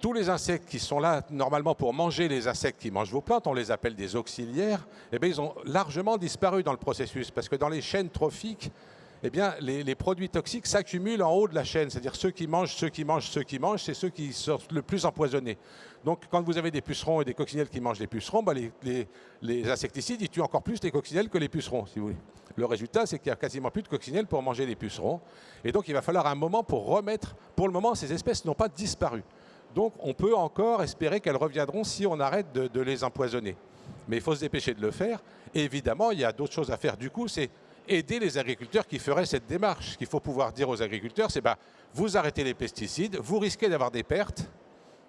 tous les insectes qui sont là normalement pour manger les insectes qui mangent vos plantes, on les appelle des auxiliaires, eh bien, ils ont largement disparu dans le processus parce que dans les chaînes trophiques, eh bien, les, produits toxiques s'accumulent en haut de la chaîne. C'est-à-dire ceux qui mangent, ceux qui mangent, ceux qui mangent, c'est ceux qui sont le plus empoisonnés. Donc quand vous avez des pucerons et des coccinelles qui mangent les pucerons, bah, les, insecticides, ils tuent encore plus les coccinelles que les pucerons, si vous voulez. Le résultat, c'est qu'il n'y a quasiment plus de coccinelles pour manger les pucerons. Et donc il va falloir un moment pour remettre... Pour le moment, ces espèces n'ont pas disparu. Donc on peut encore espérer qu'elles reviendront si on arrête de, les empoisonner. Mais il faut se dépêcher de le faire. Évidemment, il y a d'autres choses à faire. Du coup, c'est aider les agriculteurs qui feraient cette démarche. Ce qu'il faut pouvoir dire aux agriculteurs, c'est bah, vous arrêtez les pesticides, vous risquez d'avoir des pertes,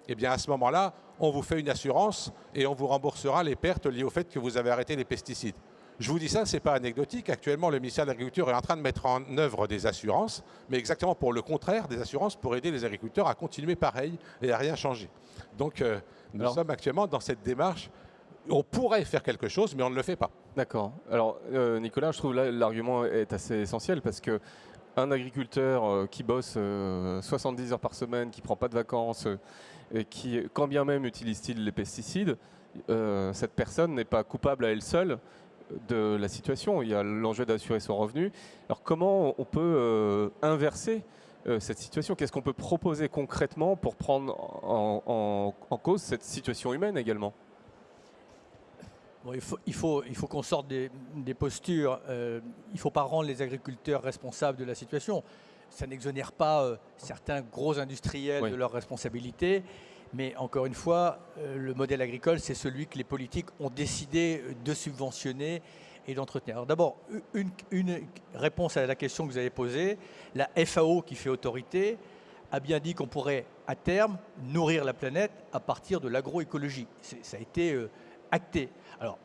eh bien à ce moment-là, on vous fait une assurance et on vous remboursera les pertes liées au fait que vous avez arrêté les pesticides. Je vous dis ça, ce n'est pas anecdotique. Actuellement, le ministère de l'Agriculture est en train de mettre en œuvre des assurances, mais exactement pour le contraire, des assurances pour aider les agriculteurs à continuer pareil et à rien changer. Donc, euh, nous sommes actuellement dans cette démarche on pourrait faire quelque chose, mais on ne le fait pas. D'accord. Alors, euh, Nicolas, je trouve là l'argument est assez essentiel parce que un agriculteur euh, qui bosse 70 euh, heures par semaine, qui prend pas de vacances, et qui, quand bien même utilise-t-il les pesticides, cette personne n'est pas coupable à elle seule de la situation. Il y a l'enjeu d'assurer son revenu. Alors, comment on peut inverser cette situation? Qu'est-ce qu'on peut proposer concrètement pour prendre en cause cette situation humaine également? Il faut, il faut, il faut qu'on sorte des, postures. Euh, il ne faut pas rendre les agriculteurs responsables de la situation. Ça n'exonère pas euh, certains gros industriels de leurs responsabilités. Mais encore une fois, euh, le modèle agricole, c'est celui que les politiques ont décidé de subventionner et d'entretenir. Alors d'abord, une, réponse à la question que vous avez posée. La FAO, qui fait autorité, a bien dit qu'on pourrait, à terme, nourrir la planète à partir de l'agroécologie. Ça a été acté. Alors,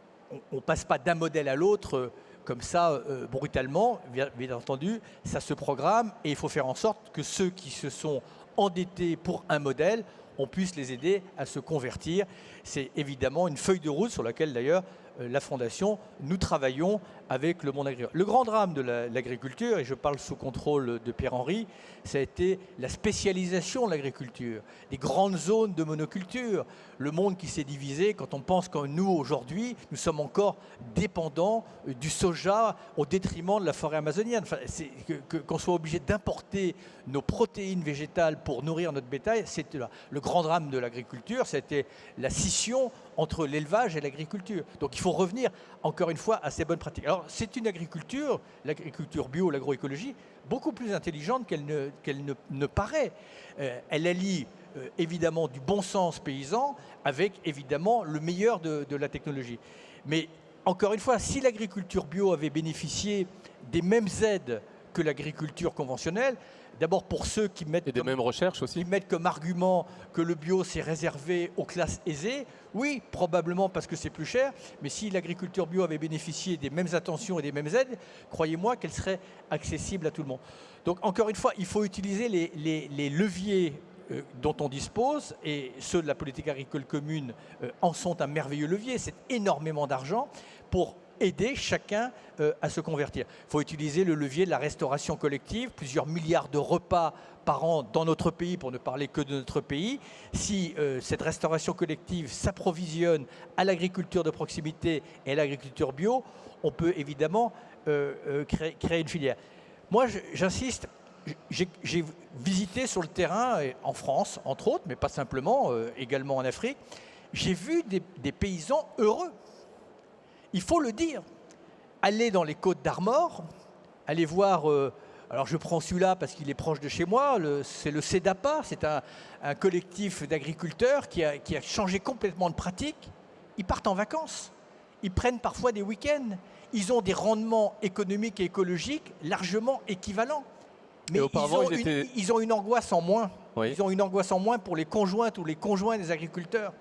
on ne passe pas d'un modèle à l'autre euh, comme ça, euh, brutalement, bien, entendu, ça se programme et il faut faire en sorte que ceux qui se sont endettés pour un modèle, on puisse les aider à se convertir. C'est évidemment une feuille de route sur laquelle d'ailleurs euh, la Fondation, nous travaillons avec le monde agricole. Le grand drame de l'agriculture, et je parle sous contrôle de Pierre-Henri, ça a été la spécialisation de l'agriculture, les grandes zones de monoculture, le monde qui s'est divisé quand on pense que nous, aujourd'hui, nous sommes encore dépendants euh, du soja au détriment de la forêt amazonienne. Qu'on soit obligé d'importer nos protéines végétales pour nourrir notre bétail, c'était le grand drame de l'agriculture, c'était la scission entre l'élevage et l'agriculture. Donc il faut revenir encore une fois à ces bonnes pratiques. C'est une agriculture, l'agriculture bio, l'agroécologie, beaucoup plus intelligente qu'elle ne, paraît. Euh, elle allie euh, évidemment du bon sens paysan avec évidemment le meilleur de, de la technologie. Mais encore une fois, si l'agriculture bio avait bénéficié des mêmes aides que l'agriculture conventionnelle, D'abord pour ceux qui mettent, Et des mêmes recherches aussi. qui mettent comme argument que le bio c'est réservé aux classes aisées. Oui, probablement parce que c'est plus cher, mais si l'agriculture bio avait bénéficié des mêmes attentions et des mêmes aides, croyez-moi qu'elle serait accessible à tout le monde. Donc encore une fois, il faut utiliser les, leviers euh, dont on dispose, et ceux de la politique agricole commune euh, en sont un merveilleux levier, c'est énormément d'argent pour aider chacun euh, à se convertir. Il faut utiliser le levier de la restauration collective, plusieurs milliards de repas par an dans notre pays, pour ne parler que de notre pays. Si euh, cette restauration collective s'approvisionne à l'agriculture de proximité et à l'agriculture bio, on peut évidemment euh, créer, créer, une filière. Moi, j'insiste, j'ai visité sur le terrain, en France, entre autres, mais pas simplement, également en Afrique, j'ai vu des paysans heureux il faut le dire. Allez dans les côtes d'Armor, allez voir, euh, alors je prends celui-là parce qu'il est proche de chez moi, c'est le CEDAPA, c'est un, collectif d'agriculteurs qui a, changé complètement de pratique. Ils partent en vacances, ils prennent parfois des week-ends, ils ont des rendements économiques et écologiques largement équivalents. Mais ils ont, une, ils, ont une, angoisse en moins. Ils ont une angoisse en moins pour les conjointes ou les conjoints des agriculteurs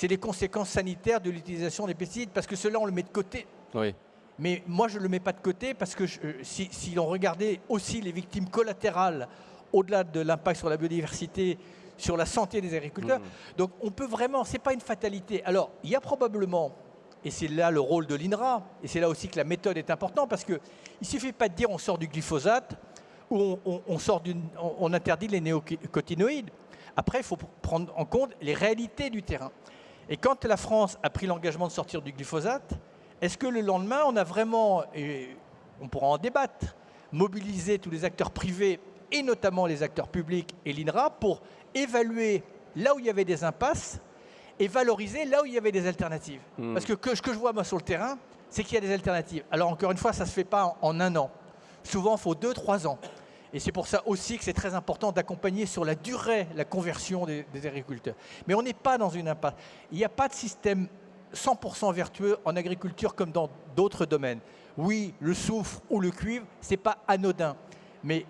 c'est les conséquences sanitaires de l'utilisation des pesticides, parce que cela, on le met de côté. Oui. Mais moi, je ne le mets pas de côté, parce que euh, si, l'on regardait aussi les victimes collatérales, au-delà de l'impact sur la biodiversité, sur la santé des agriculteurs, mmh. donc on peut vraiment, ce n'est pas une fatalité. Alors, il y a probablement, et c'est là le rôle de l'INRA, et c'est là aussi que la méthode est importante, parce qu'il ne suffit pas de dire on sort du glyphosate, ou on, sort on interdit les néocotinoïdes. Après, il faut prendre en compte les réalités du terrain. Et quand la France a pris l'engagement de sortir du glyphosate, est-ce que le lendemain, on a vraiment, et on pourra en débattre, mobilisé tous les acteurs privés et notamment les acteurs publics et l'INRA pour évaluer là où il y avait des impasses et valoriser là où il y avait des alternatives hmm. Parce que, ce que je vois moi sur le terrain, c'est qu'il y a des alternatives. Alors encore une fois, ça ne se fait pas en, en un an. Souvent, il faut deux, trois ans. Et c'est pour ça aussi que c'est très important d'accompagner sur la durée la conversion des, agriculteurs. Mais on n'est pas dans une impasse. Il n'y a pas de système 100% vertueux en agriculture comme dans d'autres domaines. Oui, le soufre ou le cuivre, ce n'est pas anodin. Mais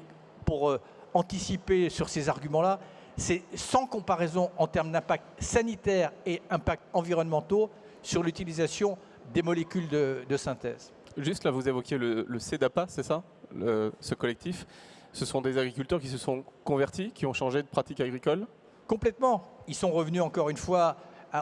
pour euh, anticiper sur ces arguments-là, c'est sans comparaison en termes d'impact sanitaire et impact environnementaux sur l'utilisation des molécules de, synthèse. Juste là, vous évoquiez le, CEDAPA, c'est ça, ce collectif? Ce sont des agriculteurs qui se sont convertis, qui ont changé de pratique agricole Complètement. Ils sont revenus encore une fois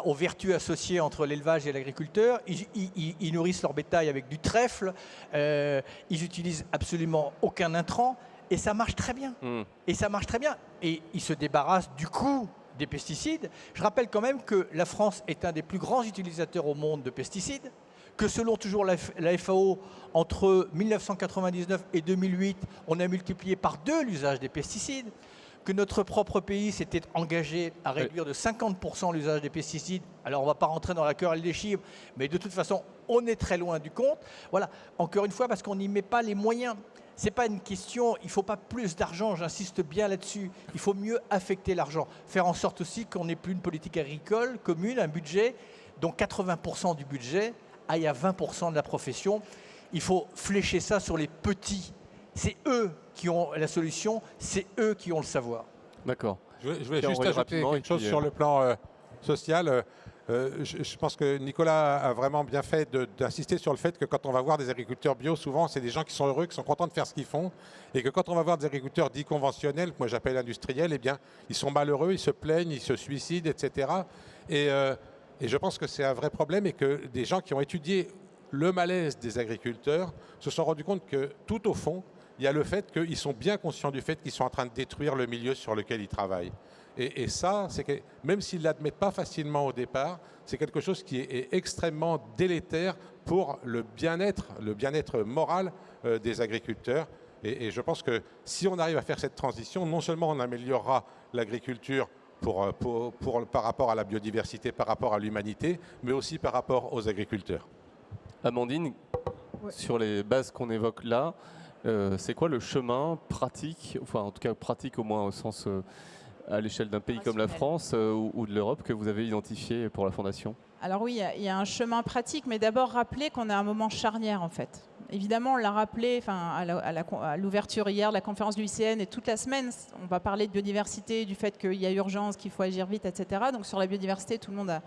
aux vertus associées entre l'élevage et l'agriculteur. Ils, nourrissent leur bétail avec du trèfle. Euh, ils utilisent absolument aucun intrant. Et ça marche très bien. Hmm. Et ça marche très bien. Et ils se débarrassent du coût des pesticides. Je rappelle quand même que la France est un des plus grands utilisateurs au monde de pesticides, que selon toujours la, FAO, entre 1999 et 2008, on a multiplié par deux l'usage des pesticides, que notre propre pays s'était engagé à réduire de 50% l'usage des pesticides. Alors on ne va pas rentrer dans la querelle des chiffres, mais de toute façon, on est très loin du compte. Voilà, encore une fois, parce qu'on n'y met pas les moyens n'est pas une question, il ne faut pas plus d'argent, j'insiste bien là-dessus. Il faut mieux affecter l'argent. Faire en sorte aussi qu'on n'ait plus une politique agricole commune, un budget dont 80% du budget aille à 20% de la profession. Il faut flécher ça sur les petits. C'est eux qui ont la solution, c'est eux qui ont le savoir. D'accord. Je, voulais juste ajouter quelque chose sur le plan euh, social. Euh, euh, je, pense que Nicolas a vraiment bien fait d'insister sur le fait que quand on va voir des agriculteurs bio, souvent c'est des gens qui sont heureux, qui sont contents de faire ce qu'ils font, et que quand on va voir des agriculteurs dits conventionnels, que moi j'appelle industriels, eh bien ils sont malheureux, ils se plaignent, ils se suicident, etc. Euh, et, je pense que c'est un vrai problème et que des gens qui ont étudié le malaise des agriculteurs se sont rendus compte que tout au fond, il y a le fait qu'ils sont bien conscients du fait qu'ils sont en train de détruire le milieu sur lequel ils travaillent. Et, ça, c'est même s'ils ne l'admettent pas facilement au départ, c'est quelque chose qui est, extrêmement délétère pour le bien-être, le bien-être moral euh, des agriculteurs. Et, je pense que si on arrive à faire cette transition, non seulement on améliorera l'agriculture pour, euh, pour, par rapport à la biodiversité, par rapport à l'humanité, mais aussi par rapport aux agriculteurs. Amandine, sur les bases qu'on évoque là, euh, c'est quoi le chemin pratique, enfin en tout cas pratique au moins au sens à l'échelle d'un pays comme la France euh, ou, de l'Europe que vous avez identifié pour la Fondation? Alors oui, il y, a un chemin pratique, mais d'abord rappeler qu'on a un moment charnière en fait. Évidemment, on l'a rappelé à l'ouverture hier de la conférence du ICN et toute la semaine, on va parler de biodiversité, du fait qu'il y a urgence, qu'il faut agir vite, etc. Donc sur la biodiversité, tout le monde a,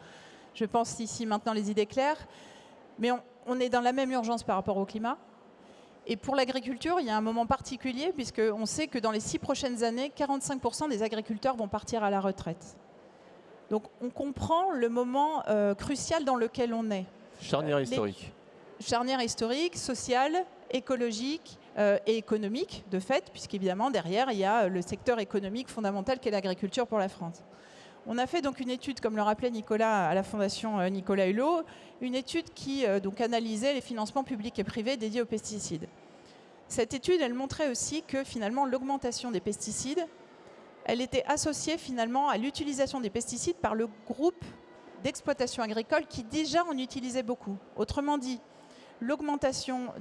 je pense, ici maintenant les idées claires. Mais on est dans la même urgence par rapport au climat. Et pour l'agriculture, il y a un moment particulier, puisqu'on sait que dans les six prochaines années, 45% des agriculteurs vont partir à la retraite. Donc on comprend le moment euh, crucial dans lequel on est. Charnière euh, historique. Charnière historique, sociale, écologique euh, et économique, de fait, puisqu'évidemment, derrière, il y a le secteur économique fondamental qu'est l'agriculture pour la France. On a fait donc une étude, comme le rappelait Nicolas à la Fondation euh, Nicolas Hulot, une étude qui euh, donc analysait les financements publics et privés dédiés aux pesticides. Cette étude, elle montrait aussi que finalement l'augmentation des pesticides, elle était associée finalement à l'utilisation des pesticides par le groupe d'exploitation agricole qui déjà en utilisait beaucoup. Autrement dit, l'augmentation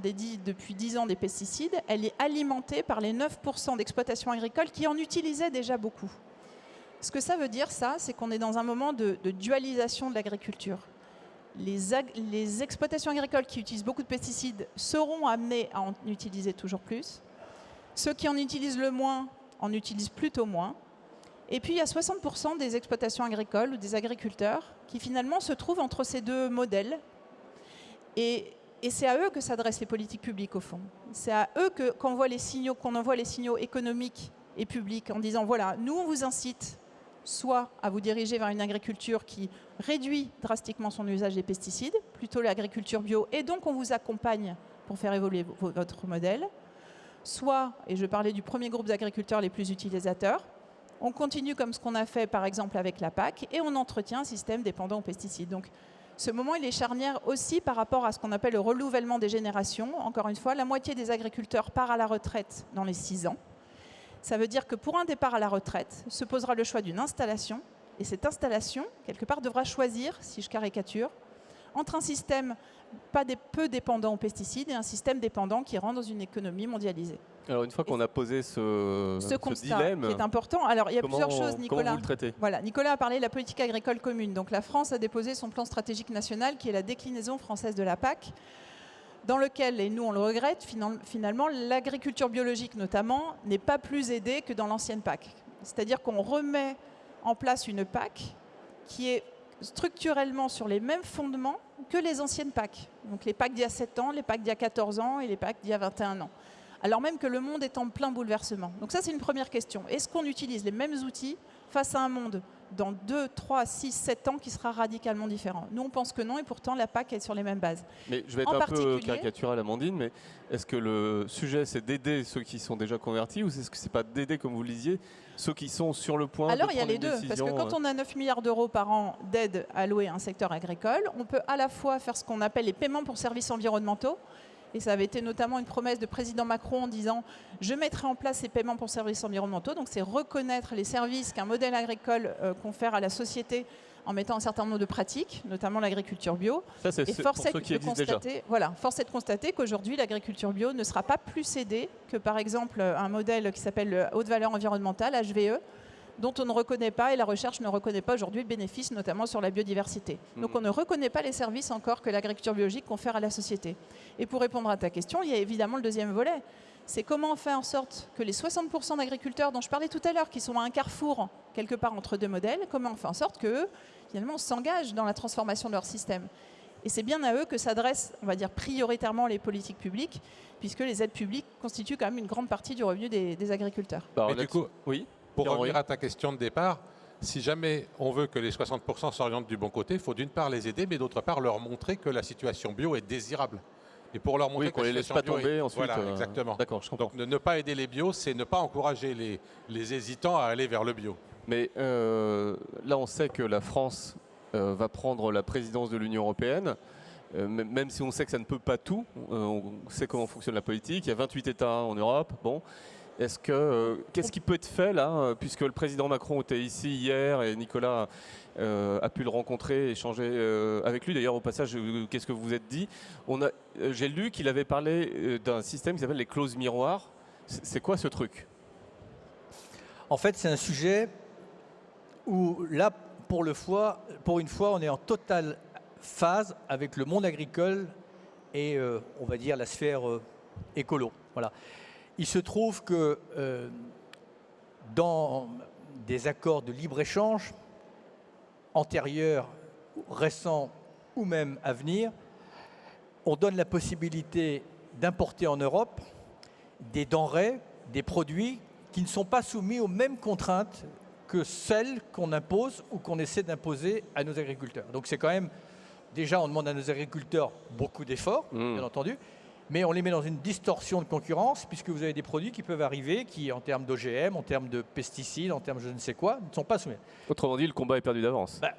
depuis 10 ans des pesticides, elle est alimentée par les 9% d'exploitation agricole qui en utilisaient déjà beaucoup. Ce que ça veut dire, ça, c'est qu'on est dans un moment de, dualisation de l'agriculture. Les, exploitations agricoles qui utilisent beaucoup de pesticides seront amenées à en utiliser toujours plus. Ceux qui en utilisent le moins en utilisent plutôt moins. Et puis il y a 60% des exploitations agricoles ou des agriculteurs qui finalement se trouvent entre ces deux modèles. Et, c'est à eux que s'adressent les politiques publiques au fond. C'est à eux qu'on envoie les signaux économiques et publics en disant voilà, nous on vous incite soit à vous diriger vers une agriculture qui réduit drastiquement son usage des pesticides, plutôt l'agriculture bio, et donc on vous accompagne pour faire évoluer votre modèle, soit, et je parlais du premier groupe d'agriculteurs les plus utilisateurs, on continue comme ce qu'on a fait par exemple avec la PAC, et on entretient un système dépendant aux pesticides. Donc ce moment, il est charnière aussi par rapport à ce qu'on appelle le renouvellement des générations. Encore une fois, la moitié des agriculteurs part à la retraite dans les 6 ans. Ça veut dire que pour un départ à la retraite, se posera le choix d'une installation, et cette installation, quelque part, devra choisir, si je caricature, entre un système peu dépendant aux pesticides et un système dépendant qui rentre dans une économie mondialisée. Alors une fois qu'on a posé ce, ce, constat dilemme, qui est important, alors il y a plusieurs choses, Nicolas. Vous le voilà, Nicolas a parlé de la politique agricole commune. Donc la France a déposé son plan stratégique national, qui est la déclinaison française de la PAC dans lequel, et nous on le regrette, finalement, l'agriculture biologique notamment n'est pas plus aidée que dans l'ancienne PAC. C'est-à-dire qu'on remet en place une PAC qui est structurellement sur les mêmes fondements que les anciennes PAC. Donc les PAC d'il y a 7 ans, les PAC d'il y a 14 ans et les PAC d'il y a 21 ans. Alors même que le monde est en plein bouleversement. Donc ça c'est une première question. Est-ce qu'on utilise les mêmes outils face à un monde dans 2, 3, 6, 7 ans qui sera radicalement différent? Nous, on pense que non, et pourtant, la PAC est sur les mêmes bases. Mais je vais être un peu caricatural, Amandine, mais est-ce que le sujet, c'est d'aider ceux qui sont déjà convertis, ou est-ce que c'est pas d'aider, comme vous le disiez, ceux qui sont sur le point Alors, il y a les deux, parce que quand euh, on a 9 milliards d'euros par an d'aide allouée à un secteur agricole, on peut à la fois faire ce qu'on appelle les paiements pour services environnementaux, et ça avait été notamment une promesse de président Macron en disant je mettrai en place ces paiements pour services environnementaux. Donc c'est reconnaître les services qu'un modèle agricole euh, confère à la société en mettant un certain nombre de pratiques, notamment l'agriculture bio. Ça, c'est force est de constater, voilà, force est de constater qu'aujourd'hui l'agriculture bio ne sera pas plus aidée que par exemple un modèle qui s'appelle haute valeur environnementale HVE dont on ne reconnaît pas, et la recherche ne reconnaît pas aujourd'hui le bénéfice, notamment sur la biodiversité. Hmm. Donc on ne reconnaît pas les services encore que l'agriculture biologique confère à la société. Et pour répondre à ta question, il y a évidemment le deuxième volet. C'est comment on fait en sorte que les 60% d'agriculteurs dont je parlais tout à l'heure, qui sont à un carrefour quelque part entre deux modèles, comment on fait en sorte qu'eux, finalement, s'engagent dans la transformation de leur système? Et c'est bien à eux que s'adressent, on va dire, prioritairement les politiques publiques, puisque les aides publiques constituent quand même une grande partie du revenu des, agriculteurs. Mais du coup, oui? Pour revenir à ta question de départ, si jamais on veut que les 60% s'orientent du bon côté, il faut d'une part les aider, mais d'autre part leur montrer que la situation bio est désirable. Et pour leur montrer qu'on les laisse pas tomber ensuite. Voilà, euh, exactement. D'accord, je comprends. Donc ne, pas aider les bio, c'est ne pas encourager les, les, hésitants à aller vers le bio. Mais euh, là, on sait que la France euh, va prendre la présidence de l'Union européenne. même si on sait que ça ne peut pas tout, on sait comment fonctionne la politique. Il y a 28 États en Europe. Bon, est-ce que euh, qu'est-ce qui peut être fait là, euh, puisque le président Macron était ici hier et Nicolas euh, a pu le rencontrer, échanger avec lui? D'ailleurs, au passage, qu'est-ce que vous vous êtes dit? J'ai lu qu'il avait parlé d'un système qui s'appelle les clauses miroirs. C'est quoi ce truc? En fait, c'est un sujet où là, pour, le fois, pour une fois, on est en totale phase avec le monde agricole et on va dire la sphère écolo. Voilà. Il se trouve que euh, dans des accords de libre-échange antérieurs, récents ou même à venir, on donne la possibilité d'importer en Europe des denrées, des produits qui ne sont pas soumis aux mêmes contraintes que celles qu'on impose ou qu'on essaie d'imposer à nos agriculteurs. Donc c'est quand même, déjà on demande à nos agriculteurs beaucoup d'efforts, mmh. bien entendu, mais on les met dans une distorsion de concurrence puisque vous avez des produits qui peuvent arriver qui, en termes d'OGM, en termes de pesticides, en termes de je ne sais quoi, ne sont pas soumis. Autrement dit, le combat est perdu d'avance. Bah,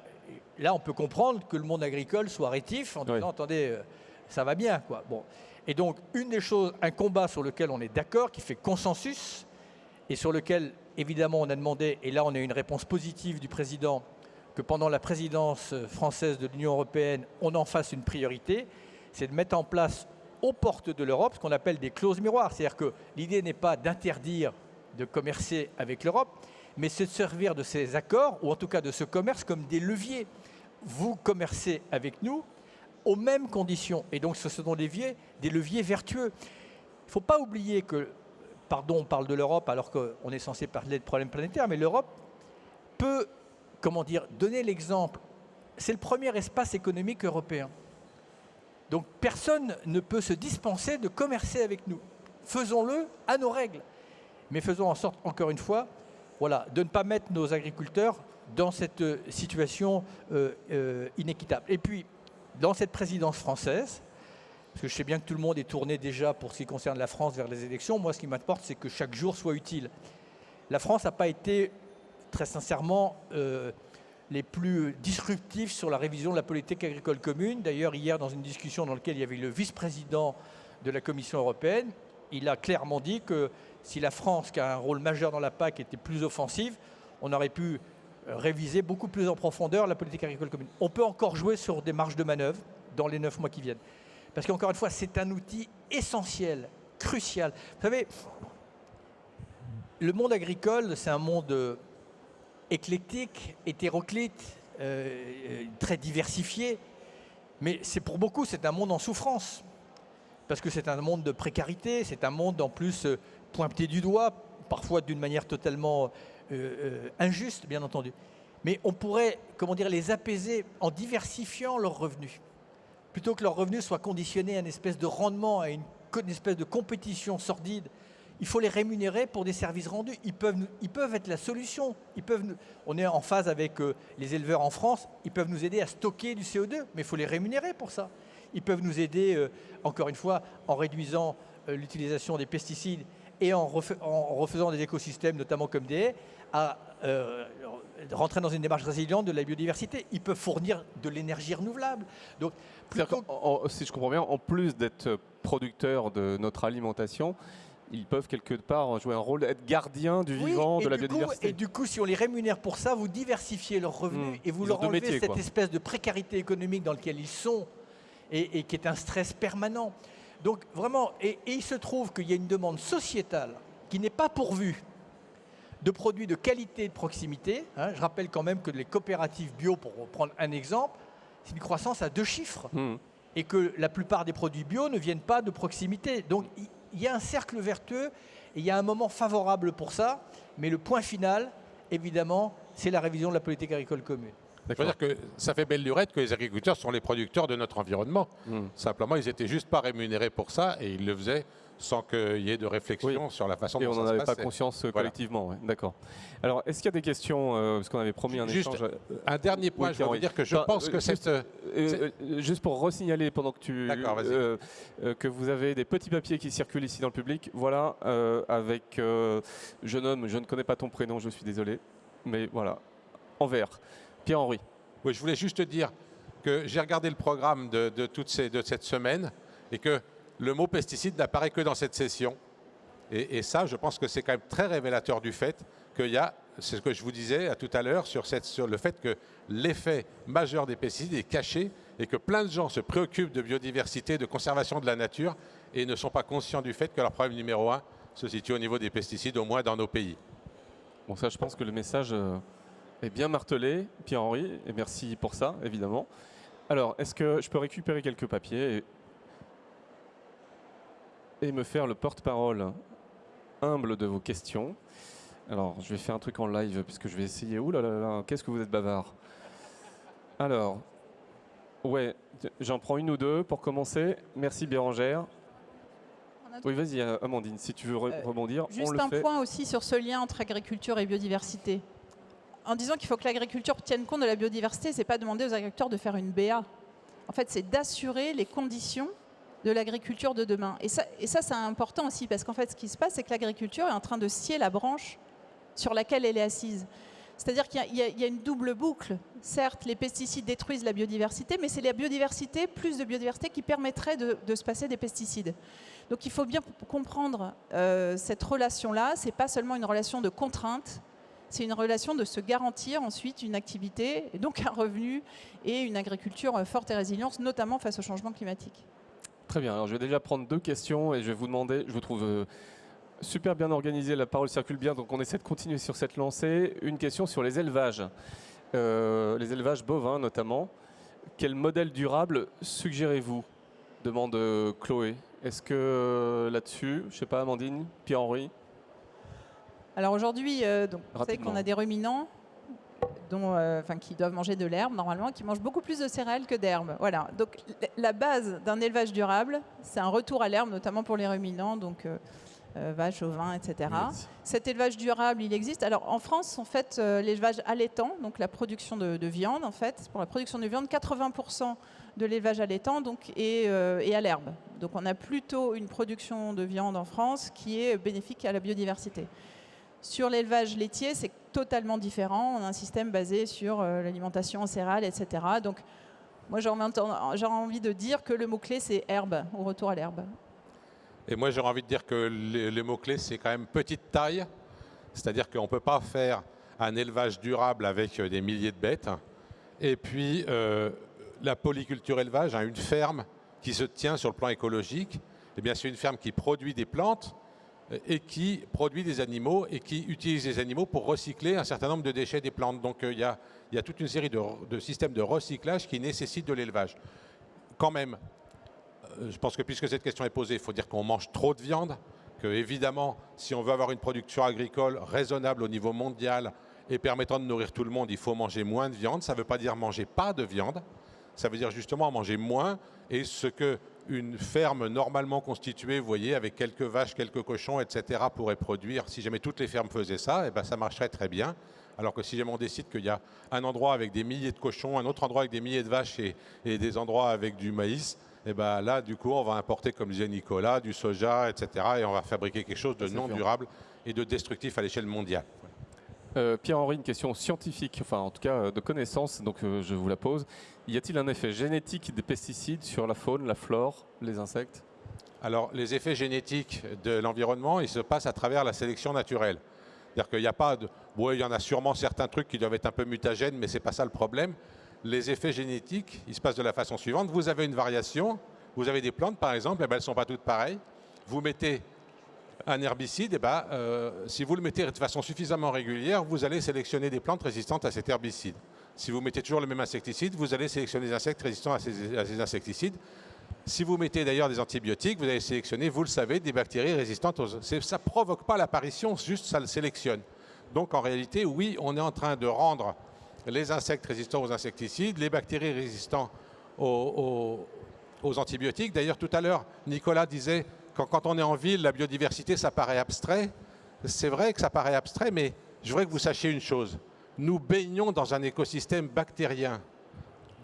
là, on peut comprendre que le monde agricole soit rétif en disant attendez, euh, ça va bien. Quoi. Bon. Et donc, une des choses, un combat sur lequel on est d'accord, qui fait consensus, et sur lequel, évidemment, on a demandé, et là, on a une réponse positive du président, que pendant la présidence française de l'Union européenne, on en fasse une priorité, c'est de mettre en place aux portes de l'Europe ce qu'on appelle des clauses miroirs. C'est-à-dire que l'idée n'est pas d'interdire de commercer avec l'Europe, mais c'est de servir de ces accords, ou en tout cas de ce commerce, comme des leviers. Vous commercez avec nous aux mêmes conditions. Et donc ce sont des leviers, des leviers vertueux. Il ne faut pas oublier que, pardon, on parle de l'Europe alors qu'on est censé parler de problèmes planétaires, mais l'Europe peut, donner l'exemple. C'est le premier espace économique européen. Donc personne ne peut se dispenser de commercer avec nous. Faisons-le à nos règles. Mais faisons en sorte, encore une fois, voilà, de ne pas mettre nos agriculteurs dans cette euh, situation euh, euh, inéquitable. Et puis, dans cette présidence française, parce que je sais bien que tout le monde est tourné déjà pour ce qui concerne la France vers les élections, moi ce qui m'importe c'est que chaque jour soit utile. La France n'a pas été, très sincèrement, les plus disruptifs sur la révision de la politique agricole commune. D'ailleurs, hier, dans une discussion dans laquelle il y avait le vice-président de la Commission européenne, il a clairement dit que si la France, qui a un rôle majeur dans la PAC, était plus offensive, on aurait pu réviser beaucoup plus en profondeur la politique agricole commune. On peut encore jouer sur des marges de manœuvre dans les neuf mois qui viennent. Parce qu'encore une fois, c'est un outil essentiel, crucial. Vous savez, le monde agricole, c'est un monde éclectique, hétéroclite, euh, très diversifié. Mais c'est pour beaucoup, c'est un monde en souffrance. Parce que c'est un monde de précarité, c'est un monde en plus euh, pointé du doigt, parfois d'une manière totalement euh, injuste, bien entendu. Mais on pourrait, comment dire, les apaiser en diversifiant leurs revenus. Plutôt que leurs revenus soient conditionnés à une espèce de rendement, à une espèce de compétition sordide il faut les rémunérer pour des services rendus. Ils peuvent, ils peuvent être la solution. Ils peuvent, on est en phase avec euh, les éleveurs en France. Ils peuvent nous aider à stocker du CO2, mais il faut les rémunérer pour ça. Ils peuvent nous aider, euh, encore une fois, en réduisant euh, l'utilisation des pesticides et en, refaisant des écosystèmes, notamment comme des haies, à rentrer dans une démarche résiliente de la biodiversité. Ils peuvent fournir de l'énergie renouvelable. Donc, si je comprends bien, en plus d'être producteurs de notre alimentation, ils peuvent quelque part jouer un rôle, être gardiens du vivant, de la biodiversité. et du coup, si on les rémunère pour ça, vous diversifiez leurs revenus hmm. et vous leur enlevez cette espèce de précarité économique dans laquelle ils sont et, qui est un stress permanent. Donc vraiment, et, il se trouve qu'il y a une demande sociétale qui n'est pas pourvue de produits de qualité et de proximité. Hein. Je rappelle quand même que les coopératives bio, pour prendre un exemple, c'est une croissance à deux chiffres. Hmm. Et que la plupart des produits bio ne viennent pas de proximité. Donc il y a un cercle vertueux et il y a un moment favorable pour ça. Mais le point final, évidemment, c'est la révision de la politique agricole commune. C'est-à-dire que ça fait belle lurette que les agriculteurs sont les producteurs de notre environnement. Hmm. Simplement, ils n'étaient juste pas rémunérés pour ça et ils le faisaient sans qu'il y ait de réflexion sur la façon et dont on n'en avait pas conscience euh, collectivement. D'accord. Alors, est-ce qu'il y a des questions euh, Parce qu'on avait promis un juste échange. Un dernier point, je voudrais dire que je pense que juste, cette... juste pour resignaler pendant que tu... que vous avez des petits papiers qui circulent ici dans le public. Voilà, avec jeune homme, je ne connais pas ton prénom, je suis désolé. Mais voilà, en vert. Pierre-Henri. Oui, je voulais juste te dire que j'ai regardé le programme de, de, toutes ces, de cette semaine et que le mot pesticide n'apparaît que dans cette session. Et, ça, je pense que c'est quand même très révélateur du fait qu'il y a, c'est ce que je vous disais à tout à l'heure, sur, le fait que l'effet majeur des pesticides est caché et que plein de gens se préoccupent de biodiversité, de conservation de la nature et ne sont pas conscients du fait que leur problème numéro un se situe au niveau des pesticides, au moins dans nos pays. Bon, ça, je pense que le message euh, est bien martelé, Pierre-Henri, et merci pour ça, évidemment. Alors, est-ce que je peux récupérer quelques papiers et me faire le porte-parole humble de vos questions? Alors, je vais faire un truc en live puisque je vais essayer. Ouh là là là, qu'est-ce que vous êtes bavard. Alors, ouais, j'en prends une ou deux pour commencer. Merci Bérangère. Oui, vas-y, euh, Amandine, si tu veux euh, rebondir. Juste un point aussi sur ce lien entre agriculture et biodiversité. En disant qu'il faut que l'agriculture tienne compte de la biodiversité, c'est pas demander aux agriculteurs de faire une BA. En fait, c'est d'assurer les conditions de l'agriculture de demain. Et ça, et ça c'est important aussi, parce qu'en fait, ce qui se passe, c'est que l'agriculture est en train de scier la branche sur laquelle elle est assise. C'est-à-dire qu'il y, a une double boucle. Certes, les pesticides détruisent la biodiversité, mais c'est la biodiversité, plus de biodiversité, qui permettrait de, se passer des pesticides. Donc il faut bien comprendre euh, cette relation-là. Ce n'est pas seulement une relation de contrainte, c'est une relation de se garantir ensuite une activité, et donc un revenu et une agriculture forte et résiliente, notamment face au changement climatique. Très bien, alors je vais déjà prendre deux questions et je vais vous demander, je vous trouve euh, super bien organisé, la parole circule bien, donc on essaie de continuer sur cette lancée. Une question sur les élevages, euh, les élevages bovins notamment. Quel modèle durable suggérez-vous? Demande euh, Chloé. Est-ce que là-dessus, je ne sais pas, Amandine, Pierre-Henri? Alors aujourd'hui, vous savez qu'on a des ruminants dont, euh, qui doivent manger de l'herbe normalement, qui mangent beaucoup plus de céréales que d'herbe. Voilà. Donc la base d'un élevage durable, c'est un retour à l'herbe, notamment pour les ruminants, donc euh, euh, vaches, ovins, etc. Cet élevage durable, il existe. Alors en France, en fait, l'élevage allaitant, donc la production de, viande, en fait, pour la production de viande, 80% de l'élevage allaitant donc, est, est à l'herbe. Donc on a plutôt une production de viande en France qui est bénéfique à la biodiversité. Sur l'élevage laitier, c'est totalement différent. On a un système basé sur euh, l'alimentation en céréales, etc. Donc, moi, j'ai envie de dire que le mot-clé, c'est herbe, au retour à l'herbe. Et moi, j'aurais envie de dire que le, mot-clé, c'est quand même petite taille. C'est-à-dire qu'on ne peut pas faire un élevage durable avec euh, des milliers de bêtes. Et puis, euh, la polyculture élevage, hein, une ferme qui se tient sur le plan écologique, eh bien, c'est une ferme qui produit des plantes, et qui produit des animaux et qui utilise les animaux pour recycler un certain nombre de déchets des plantes. Donc euh, il y, a, toute une série de, systèmes de recyclage qui nécessitent de l'élevage. Quand même, euh, je pense que puisque cette question est posée, il faut dire qu'on mange trop de viande, que évidemment, si on veut avoir une production agricole raisonnable au niveau mondial et permettant de nourrir tout le monde, il faut manger moins de viande. Ça ne veut pas dire manger pas de viande, ça veut dire justement manger moins. Et ce que une ferme normalement constituée, vous voyez, avec quelques vaches, quelques cochons, etc., pourrait produire, si jamais toutes les fermes faisaient ça, eh ben, ça marcherait très bien. Alors que si jamais on décide qu'il y a un endroit avec des milliers de cochons, un autre endroit avec des milliers de vaches et, des endroits avec du maïs, et eh ben là, du coup, on va importer, comme disait Nicolas, du soja, etc. Et on va fabriquer quelque chose de non durable et de destructif à l'échelle mondiale. Euh, Pierre-Henri, une question scientifique, enfin en tout cas euh, de connaissance, donc euh, je vous la pose. Y a-t-il un effet génétique des pesticides sur la faune, la flore, les insectes? Alors les effets génétiques de l'environnement, ils se passent à travers la sélection naturelle. C'est-à-dire qu'il n'y a pas de... Bon, il y en a sûrement certains trucs qui doivent être un peu mutagènes, mais ce n'est pas ça le problème. Les effets génétiques, ils se passent de la façon suivante. Vous avez une variation, vous avez des plantes par exemple, eh ben, elles ne sont pas toutes pareilles. Vous mettez un herbicide, eh ben, euh, si vous le mettez de façon suffisamment régulière, vous allez sélectionner des plantes résistantes à cet herbicide. Si vous mettez toujours le même insecticide, vous allez sélectionner des insectes résistants à ces, insecticides. Si vous mettez d'ailleurs des antibiotiques, vous allez sélectionner, vous le savez, des bactéries résistantes aux... Ça ne provoque pas l'apparition, juste ça le sélectionne. Donc en réalité, oui, on est en train de rendre les insectes résistants aux insecticides, les bactéries résistantes aux antibiotiques. D'ailleurs, tout à l'heure, Nicolas disait quand, on est en ville, la biodiversité, ça paraît abstrait. C'est vrai que ça paraît abstrait, mais je voudrais que vous sachiez une chose. Nous baignons dans un écosystème bactérien.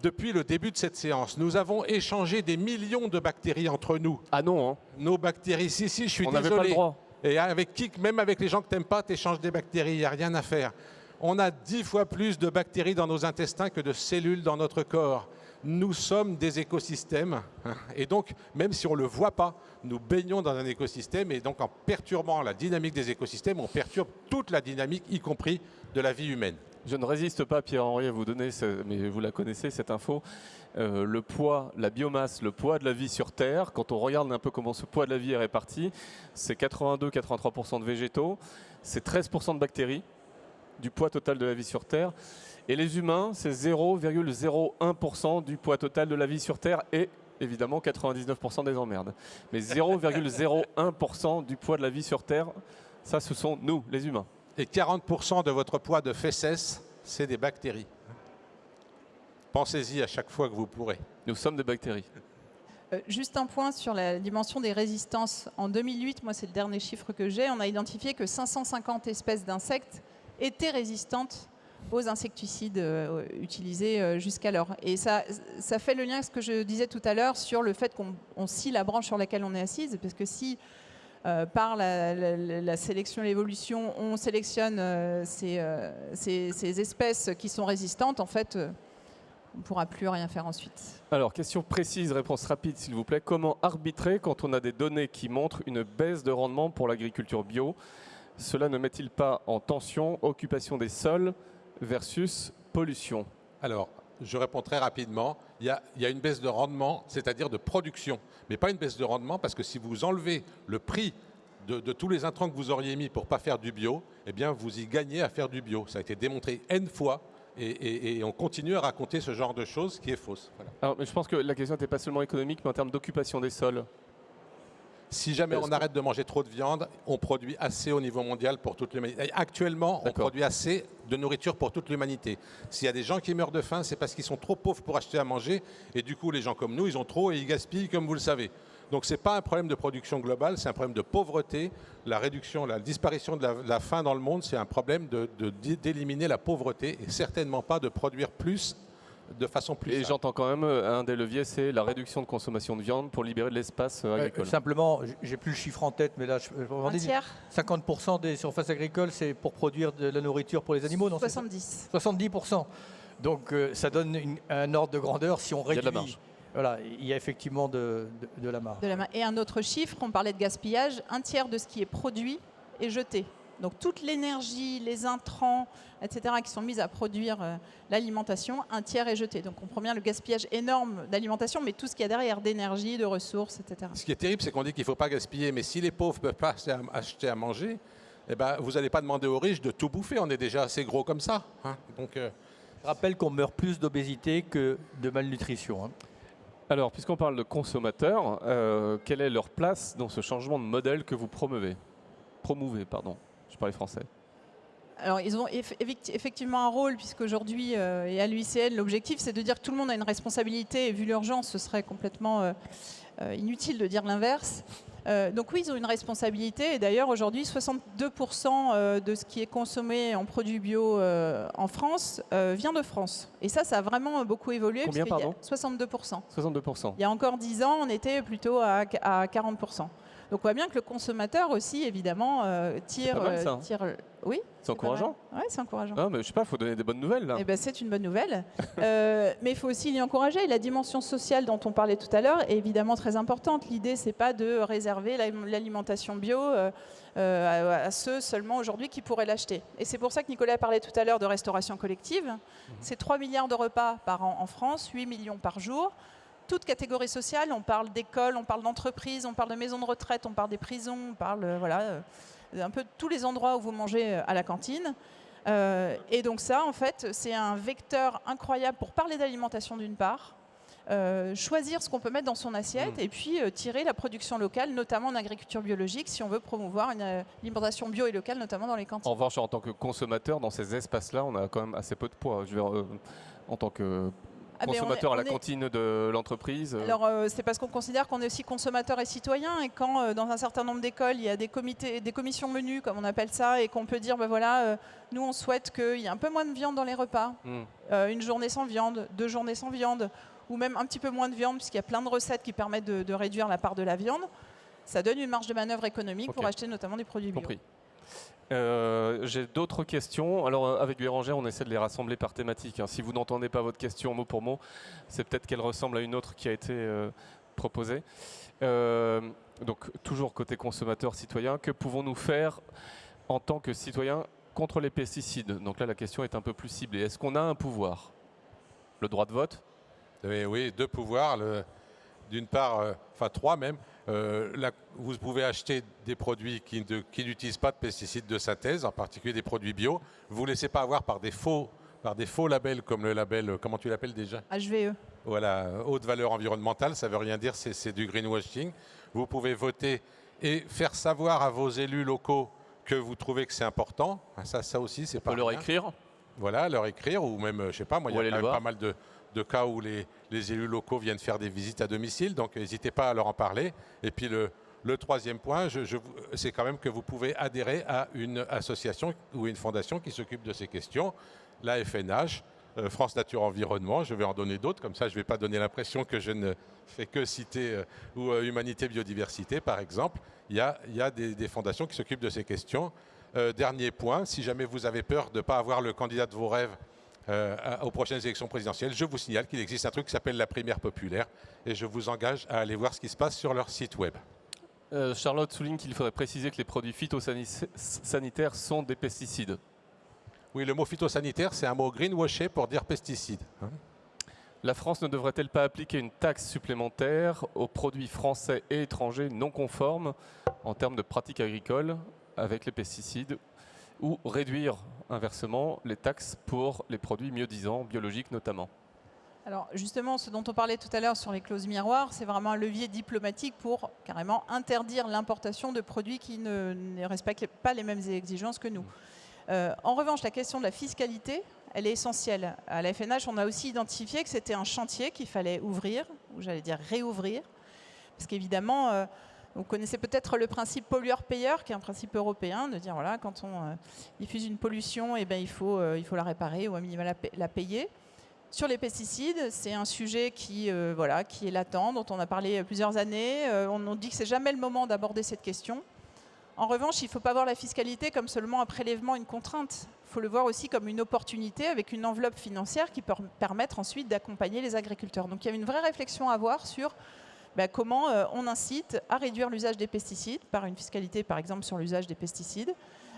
Depuis le début de cette séance, nous avons échangé des millions de bactéries entre nous. Ah non hein. Nos bactéries, si, si, je suis on désolé. pas le droit. Et avec qui, même avec les gens que tu n'aimes pas, tu échanges des bactéries, il n'y a rien à faire. On a dix fois plus de bactéries dans nos intestins que de cellules dans notre corps nous sommes des écosystèmes. Hein. Et donc, même si on ne le voit pas, nous baignons dans un écosystème. Et donc, en perturbant la dynamique des écosystèmes, on perturbe toute la dynamique, y compris de la vie humaine. Je ne résiste pas, Pierre-Henri, à vous donner, mais vous la connaissez, cette info. Euh, le poids, la biomasse, le poids de la vie sur Terre, quand on regarde un peu comment ce poids de la vie est réparti, c'est 82-83% de végétaux, c'est 13% de bactéries du poids total de la vie sur Terre. Et les humains, c'est 0,01% du poids total de la vie sur Terre et évidemment 99% des emmerdes. Mais 0,01% du poids de la vie sur Terre, ça ce sont nous, les humains. Et 40% de votre poids de fesses, c'est des bactéries. Pensez-y à chaque fois que vous pourrez. Nous sommes des bactéries. Euh, juste un point sur la dimension des résistances. En 2008, moi c'est le dernier chiffre que j'ai, on a identifié que 550 espèces d'insectes étaient résistantes aux insecticides euh, utilisés euh, jusqu'alors. Et ça, ça fait le lien avec ce que je disais tout à l'heure sur le fait qu'on scie la branche sur laquelle on est assise, parce que si euh, par la, sélection et l'évolution, on sélectionne ces, ces, espèces qui sont résistantes, en fait, on ne pourra plus rien faire ensuite. Alors, question précise, réponse rapide, s'il vous plaît. Comment arbitrer quand on a des données qui montrent une baisse de rendement pour l'agriculture bio Cela ne met-il pas en tension occupation des sols, versus pollution? Alors, je réponds très rapidement. Il y, a, une baisse de rendement, c'est-à-dire de production, mais pas une baisse de rendement parce que si vous enlevez le prix de, tous les intrants que vous auriez mis pour ne pas faire du bio, eh bien, vous y gagnez à faire du bio. Ça a été démontré N fois et, on continue à raconter ce genre de choses qui est fausse. Alors, mais je pense que la question n'était pas seulement économique, mais en termes d'occupation des sols. Si jamais on arrête de manger trop de viande, on produit assez au niveau mondial pour toute l'humanité. Actuellement, on produit assez de nourriture pour toute l'humanité. S'il y a des gens qui meurent de faim, c'est parce qu'ils sont trop pauvres pour acheter à manger. Et du coup, les gens comme nous, ils ont trop et ils gaspillent, comme vous le savez. Donc ce n'est pas un problème de production globale, c'est un problème de pauvreté. La réduction, la disparition de la, faim dans le monde, c'est un problème d'éliminer la pauvreté et certainement pas de produire plus de façon plus Et j'entends quand même euh, un des leviers, c'est la réduction de consommation de viande pour libérer de l'espace euh, agricole. simplement, j'ai plus le chiffre en tête, mais là, je, un tiers 50% des surfaces agricoles, c'est pour produire de la nourriture pour les animaux, non 70. 70%. Donc euh, ça donne un ordre de grandeur si on réduit. Il y a de la marge. Voilà, il y a effectivement de, de, la marge. De la, et un autre chiffre, on parlait de gaspillage, un tiers de ce qui est produit est jeté. Donc toute l'énergie, les intrants, etc., qui sont mis à produire euh, l'alimentation, un tiers est jeté. Donc on comprend bien le gaspillage énorme d'alimentation, mais tout ce qu'il y a derrière d'énergie, de ressources, etc. Ce qui est terrible, c'est qu'on dit qu'il ne faut pas gaspiller, mais si les pauvres ne peuvent pas acheter à manger, eh ben, vous n'allez pas demander aux riches de tout bouffer. On est déjà assez gros comme ça. Hein. Donc, euh, Je rappelle qu'on meurt plus d'obésité que de malnutrition. Hein. Alors, puisqu'on parle de consommateurs, euh, quelle est leur place dans ce changement de modèle que vous promouvez? Promouvez, pardon. Je parlais français. Alors, ils ont effectivement un rôle, puisqu'aujourd'hui, euh, et à l'UICN, l'objectif, c'est de dire que tout le monde a une responsabilité, et vu l'urgence, ce serait complètement euh, inutile de dire l'inverse. Euh, donc oui, ils ont une responsabilité. Et d'ailleurs, aujourd'hui, 62% euh, de ce qui est consommé en produits bio euh, en France vient de France. Et ça, ça a vraiment beaucoup évolué. Combien, pardon? 62%. 62%. Il y a encore 10 ans, on était plutôt à, à 40%. Donc on voit bien que le consommateur aussi, évidemment, tire, hein. tire, oui. C'est encourageant. Oui, c'est encourageant. Ah, mais je sais pas, il faut donner des bonnes nouvelles là. Eh ben, c'est une bonne nouvelle. Euh, mais il faut aussi l'y encourager. La dimension sociale dont on parlait tout à l'heure est évidemment très importante. L'idée, c'est pas de réserver l'alimentation bio euh, euh, à, ceux seulement aujourd'hui qui pourraient l'acheter. Et c'est pour ça que Nicolas parlait tout à l'heure de restauration collective. Mhm. C'est 3 milliards de repas par an en France, 8 millions par jour toute catégorie sociale. On parle d'école, on parle d'entreprise, on parle de maisons de retraite, on parle des prisons, on parle voilà, un peu tous les endroits où vous mangez euh, à la cantine. Euh, et donc ça, en fait, c'est un vecteur incroyable pour parler d'alimentation d'une part, euh, choisir ce qu'on peut mettre dans son assiette mmh. et puis tirer la production locale, notamment en agriculture biologique, si on veut promouvoir une alimentation bio et locale, notamment dans les cantines. En revanche, en tant que consommateur, dans ces espaces-là, on a quand même assez peu de poids. Je veux en tant que ah, consommateur à la cantine de l'entreprise euh. Alors, euh, c'est parce qu'on considère qu'on est aussi consommateur et citoyen. Et quand, euh, dans un certain nombre d'écoles, il y a des, comités, des commissions menus, comme on appelle ça, et qu'on peut dire, ben voilà, nous, on souhaite qu'il y ait un peu moins de viande dans les repas. Hmm. une journée sans viande, deux journées sans viande, ou même un petit peu moins de viande, puisqu'il y a plein de recettes qui permettent de, réduire la part de la viande. Ça donne une marge de manœuvre économique pour acheter notamment des produits bio. Compris. Euh, j'ai d'autres questions. Alors, euh, avec Bérangère, on essaie de les rassembler par thématique. Hein. Si vous n'entendez pas votre question mot pour mot, c'est peut-être qu'elle ressemble à une autre qui a été euh, proposée. donc, toujours côté consommateur, citoyen, que pouvons-nous faire en tant que citoyen contre les pesticides? Donc là, la question est un peu plus ciblée. Est-ce qu'on a un pouvoir? Le droit de vote? Oui, deux pouvoirs. D'une part, enfin trois même, euh, vous pouvez acheter des produits qui, n'utilisent pas de pesticides de synthèse, en particulier des produits bio. Vous ne laissez pas avoir par des faux, par des faux labels comme le label, comment tu l'appelles déjà HVE. Voilà, haute valeur environnementale, ça ne veut rien dire, c'est du greenwashing. Vous pouvez voter et faire savoir à vos élus locaux que vous trouvez que c'est important. Ça, ça aussi, c'est pas. leur écrire. Voilà, leur écrire, ou même, je sais pas, moi, il y a pas mal de, de cas où les, élus locaux viennent faire des visites à domicile, donc n'hésitez pas à leur en parler. Et puis le, troisième point, c'est quand même que vous pouvez adhérer à une association ou une fondation qui s'occupe de ces questions, la FNH, euh, France Nature Environnement, je vais en donner d'autres, comme ça je ne vais pas donner l'impression que je ne fais que citer, euh, ou euh, Humanité Biodiversité par exemple, il y a, des, fondations qui s'occupent de ces questions. dernier point, si jamais vous avez peur de ne pas avoir le candidat de vos rêves aux prochaines élections présidentielles, je vous signale qu'il existe un truc qui s'appelle la primaire populaire et je vous engage à aller voir ce qui se passe sur leur site web. Euh, Charlotte souligne qu'il faudrait préciser que les produits phytosanitaires sont des pesticides. Oui, le mot phytosanitaire, c'est un mot greenwashé pour dire pesticide. Hein. la France ne devrait-elle pas appliquer une taxe supplémentaire aux produits français et étrangers non conformes en termes de pratiques agricoles avec les pesticides ou réduire inversement les taxes pour les produits mieux-disants, biologiques notamment alors justement, ce dont on parlait tout à l'heure sur les clauses miroirs, c'est vraiment un levier diplomatique pour carrément interdire l'importation de produits qui ne, respectent pas les mêmes exigences que nous. Euh, en revanche, la question de la fiscalité, elle est essentielle. À la FNH, on a aussi identifié que c'était un chantier qu'il fallait ouvrir, ou j'allais dire réouvrir, parce qu'évidemment, euh, vous connaissez peut-être le principe pollueur-payeur, qui est un principe européen, de dire voilà, quand on euh, diffuse une pollution, eh ben, il, faut, euh, il faut la réparer ou à minima la, payer. Sur les pesticides, c'est un sujet qui, euh, voilà, qui est latent, dont on a parlé plusieurs années. on nous dit que c'est jamais le moment d'aborder cette question. En revanche, il ne faut pas voir la fiscalité comme seulement un prélèvement, une contrainte. Il faut le voir aussi comme une opportunité avec une enveloppe financière qui peut permettre ensuite d'accompagner les agriculteurs. Donc il y a une vraie réflexion à avoir sur bah, comment euh, on incite à réduire l'usage des pesticides par une fiscalité par exemple sur l'usage des pesticides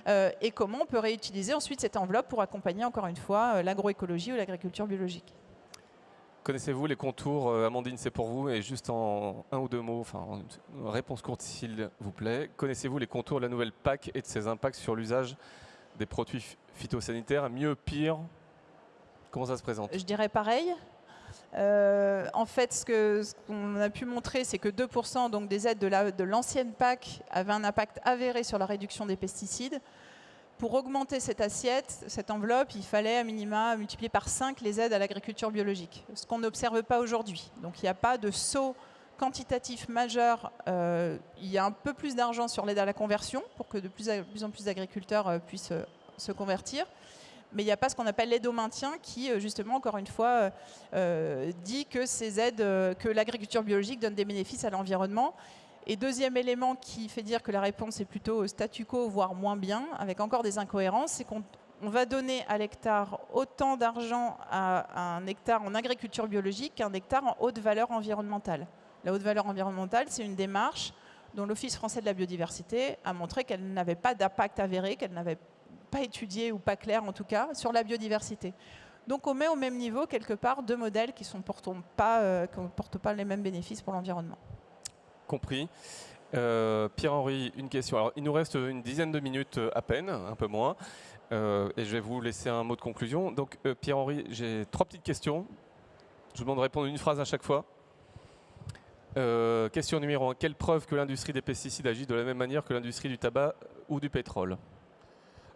euh, et comment on peut réutiliser ensuite cette enveloppe pour accompagner encore une fois euh, l'agroécologie ou l'agriculture biologique? Connaissez-vous les contours, Amandine, c'est pour vous, et juste en un ou deux mots, enfin, une réponse courte s'il vous plaît. Connaissez-vous les contours de la nouvelle PAC et de ses impacts sur l'usage des produits phytosanitaires? Mieux, pire? Comment ça se présente? Je dirais pareil. Euh, en fait, ce qu'on a pu montrer, c'est que 2% donc, des aides de l'ancienne PAC avaient un impact avéré sur la réduction des pesticides. Pour augmenter cette assiette, cette enveloppe, il fallait à minima multiplier par 5 les aides à l'agriculture biologique, ce qu'on n'observe pas aujourd'hui. Donc il n'y a pas de saut quantitatif majeur, il y a un peu plus d'argent sur l'aide à la conversion pour que de plus, en plus d'agriculteurs puissent se convertir mais il n'y a pas ce qu'on appelle l'aide au maintien qui, justement, encore une fois, dit que ces aides, que l'agriculture biologique donne des bénéfices à l'environnement. Et deuxième élément qui fait dire que la réponse est plutôt statu quo, voire moins bien, avec encore des incohérences, c'est qu'on va donner à l'hectare autant d'argent à, un hectare en agriculture biologique qu'un hectare en haute valeur environnementale. La haute valeur environnementale, c'est une démarche dont l'Office français de la biodiversité a montré qu'elle n'avait pas d'impact avéré, qu'elle n'avait pas étudié ou pas clair en tout cas sur la biodiversité. Donc on met au même niveau quelque part deux modèles qui ne euh, portent pas les mêmes bénéfices pour l'environnement compris. Euh, Pierre-Henri, une question. Alors, il nous reste une dizaine de minutes euh, à peine, un peu moins, et je vais vous laisser un mot de conclusion. Donc, Pierre-Henri, j'ai trois petites questions. Je vous demande de répondre une phrase à chaque fois. question numéro un. Quelle preuve que l'industrie des pesticides agit de la même manière que l'industrie du tabac ou du pétrole?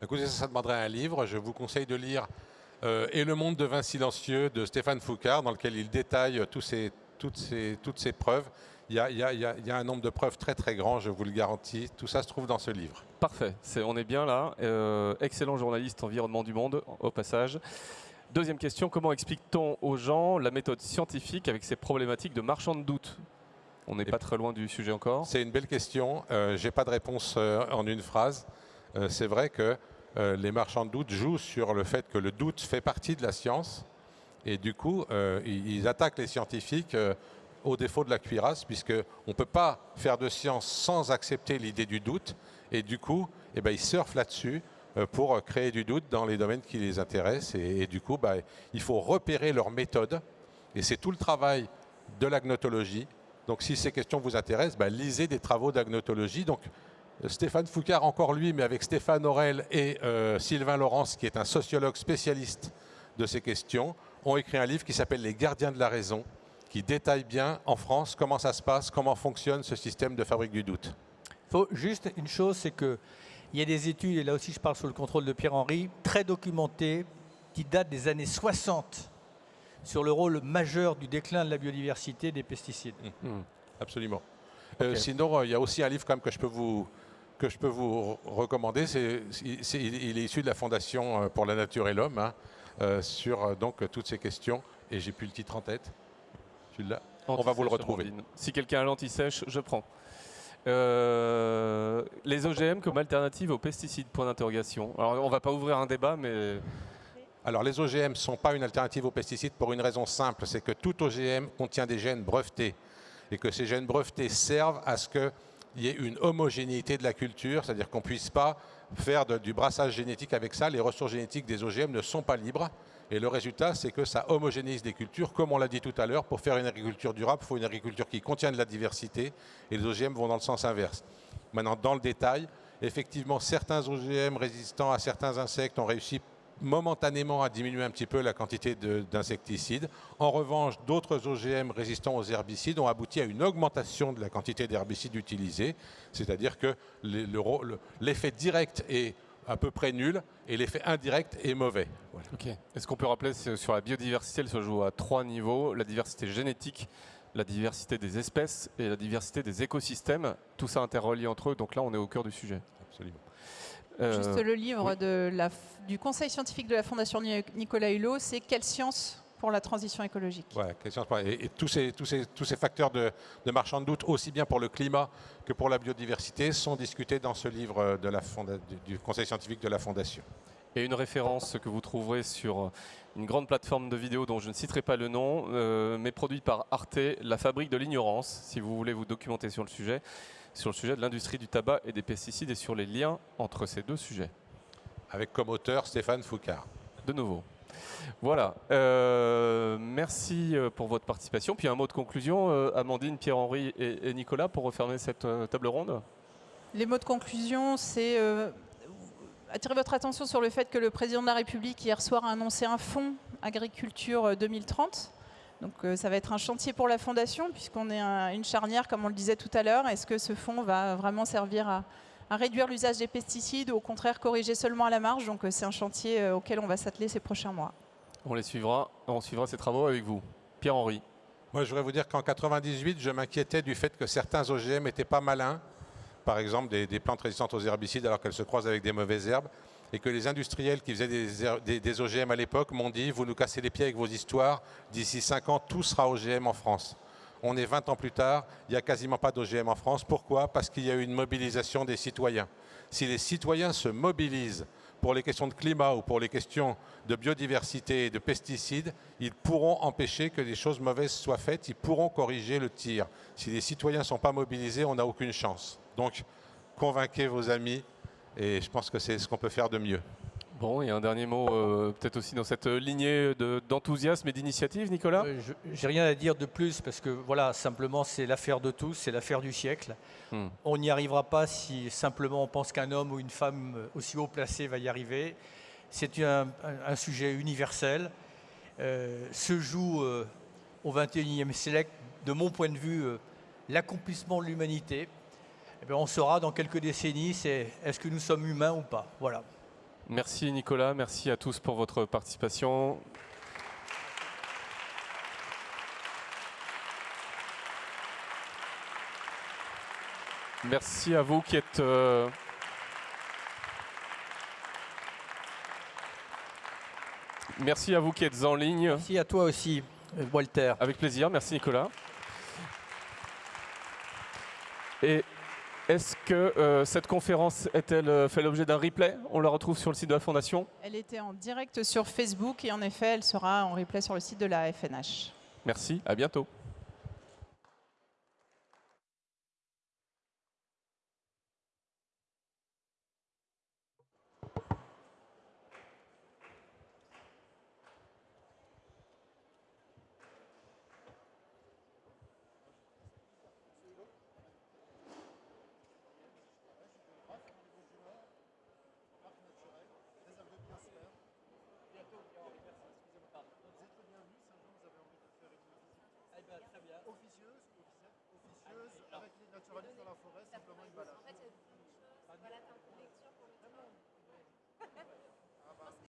Écoutez, ça, ça demanderait un livre. Je vous conseille de lire Et le monde de vin silencieux de Stéphane Foucard, dans lequel il détaille tous ces, toutes, ces, toutes ces preuves il y, a, un nombre de preuves très très grand, je vous le garantis. Tout ça se trouve dans ce livre. Parfait, on est bien là. Euh, excellent journaliste environnement du monde, au passage. Deuxième question, comment explique-t-on aux gens la méthode scientifique avec ces problématiques de marchand de doute On n'est pas très loin du sujet encore. C'est une belle question. Euh, Je n'ai pas de réponse euh, en une phrase. C'est vrai que les marchands de doute jouent sur le fait que le doute fait partie de la science. Et du coup, ils attaquent les scientifiques au défaut de la cuirasse, puisqu'on ne peut pas faire de science sans accepter l'idée du doute. Et du coup, eh ben, ils surfent là-dessus euh, pour créer du doute dans les domaines qui les intéressent. Et, du coup, bah, il faut repérer leur méthode. Et c'est tout le travail de l'agnotologie. Donc si ces questions vous intéressent, bah, lisez des travaux d'agnotologie. Donc Stéphane Foucard, encore lui, mais avec Stéphane Aurel et euh, Sylvain Laurence, qui est un sociologue spécialiste de ces questions, ont écrit un livre qui s'appelle Les gardiens de la raison, qui détaille bien en France comment ça se passe, comment fonctionne ce système de fabrique du doute. Il faut juste une chose, c'est qu'il y a des études, et là aussi je parle sous le contrôle de Pierre-Henri, très documentées, qui datent des années 60, sur le rôle majeur du déclin de la biodiversité des pesticides. Mmh. Mmh. Absolument. Euh, sinon, euh, il y a aussi un livre quand même que je peux vous, que je peux vous recommander. C'est, il, est issu de la Fondation euh, pour la nature et l'homme, hein, sur donc, toutes ces questions. Et j'ai plus le titre en tête. On va vous le retrouver. Si quelqu'un a l'anti-sèche, je prends. Euh, les OGM comme alternative aux pesticides, point d'interrogation. Alors on ne va pas ouvrir un débat, mais... Alors les OGM ne sont pas une alternative aux pesticides pour une raison simple, c'est que tout OGM contient des gènes brevetés et que ces gènes brevetés servent à ce qu'il y ait une homogénéité de la culture, c'est-à-dire qu'on ne puisse pas faire du brassage génétique avec ça. Les ressources génétiques des OGM ne sont pas libres et le résultat, c'est que ça homogénise des cultures. Comme on l'a dit tout à l'heure, pour faire une agriculture durable, il faut une agriculture qui contient de la diversité. Et les OGM vont dans le sens inverse. Maintenant, dans le détail, effectivement, certains OGM résistants à certains insectes ont réussi momentanément à diminuer un petit peu la quantité d'insecticides. En revanche, d'autres OGM résistants aux herbicides ont abouti à une augmentation de la quantité d'herbicides utilisés, c'est-à-dire que l'effet direct est à peu près nul et l'effet indirect est mauvais. Est-ce qu'on peut rappeler sur la biodiversité, elle se joue à trois niveaux la diversité génétique, la diversité des espèces et la diversité des écosystèmes. Tout ça interrelié entre eux, donc là on est au cœur du sujet. Absolument. Euh, Juste le livre de la, du Conseil scientifique de la Fondation Nicolas Hulot, c'est Quelle science pour la transition écologique? Ouais, et, et, tous, ces, tous, ces, tous ces facteurs de, de marchand de doute, aussi bien pour le climat que pour la biodiversité, sont discutés dans ce livre de la du Conseil scientifique de la Fondation. Et une référence que vous trouverez sur une grande plateforme de vidéos dont je ne citerai pas le nom, euh, mais produite par Arte, La Fabrique de l'ignorance, si vous voulez vous documenter sur le sujet, sur le sujet de l'industrie du tabac et des pesticides et sur les liens entre ces deux sujets. Avec comme auteur Stéphane Foucard. De nouveau. Voilà. Euh, merci euh, pour votre participation. Puis un mot de conclusion, euh, Amandine, Pierre-Henri et, Nicolas, pour refermer cette table ronde. Les mots de conclusion, c'est attirer votre attention sur le fait que le président de la République hier soir a annoncé un fonds agriculture 2030. Donc ça va être un chantier pour la Fondation puisqu'on est une charnière, comme on le disait tout à l'heure. Est-ce que ce fonds va vraiment servir à, à réduire l'usage des pesticides ou au contraire corriger seulement à la marge? Donc euh, c'est un chantier euh, auquel on va s'atteler ces prochains mois. On les suivra, on suivra ces travaux avec vous. Pierre-Henri. Moi, je voudrais vous dire qu'en 98, je m'inquiétais du fait que certains OGM n'étaient pas malins, par exemple des, plantes résistantes aux herbicides alors qu'elles se croisent avec des mauvaises herbes, et que les industriels qui faisaient des, OGM à l'époque m'ont dit « vous nous cassez les pieds avec vos histoires, d'ici 5 ans, tout sera OGM en France ». On est 20 ans plus tard, il n'y a quasiment pas d'OGM en France. Pourquoi? Parce qu'il y a eu une mobilisation des citoyens. Si les citoyens se mobilisent pour les questions de climat ou pour les questions de biodiversité et de pesticides, ils pourront empêcher que des choses mauvaises soient faites, ils pourront corriger le tir. Si les citoyens ne sont pas mobilisés, on n'a aucune chance. Donc, convainquez vos amis et je pense que c'est ce qu'on peut faire de mieux. Bon, et un dernier mot, euh, peut-être aussi dans cette lignée d'enthousiasme et d'initiative, Nicolas euh, J'ai rien à dire de plus parce que voilà, simplement c'est l'affaire de tous, c'est l'affaire du siècle. Hmm. On n'y arrivera pas si simplement on pense qu'un homme ou une femme aussi haut placé va y arriver. C'est un, sujet universel. Euh, se joue au XXIe siècle, de mon point de vue, l'accomplissement de l'humanité. Eh on saura dans quelques décennies, c'est est-ce que nous sommes humains ou pas. Voilà. Merci Nicolas, merci à tous pour votre participation. Merci à vous qui êtes... Euh, merci à vous qui êtes en ligne. Merci à toi aussi, Walter. Avec plaisir, merci Nicolas. Et est-ce que euh, cette conférence est-elle euh, fait l'objet d'un replay? On la retrouve sur le site de la Fondation Elle était en direct sur Facebook et en effet, elle sera en replay sur le site de la FNH. Merci, à bientôt.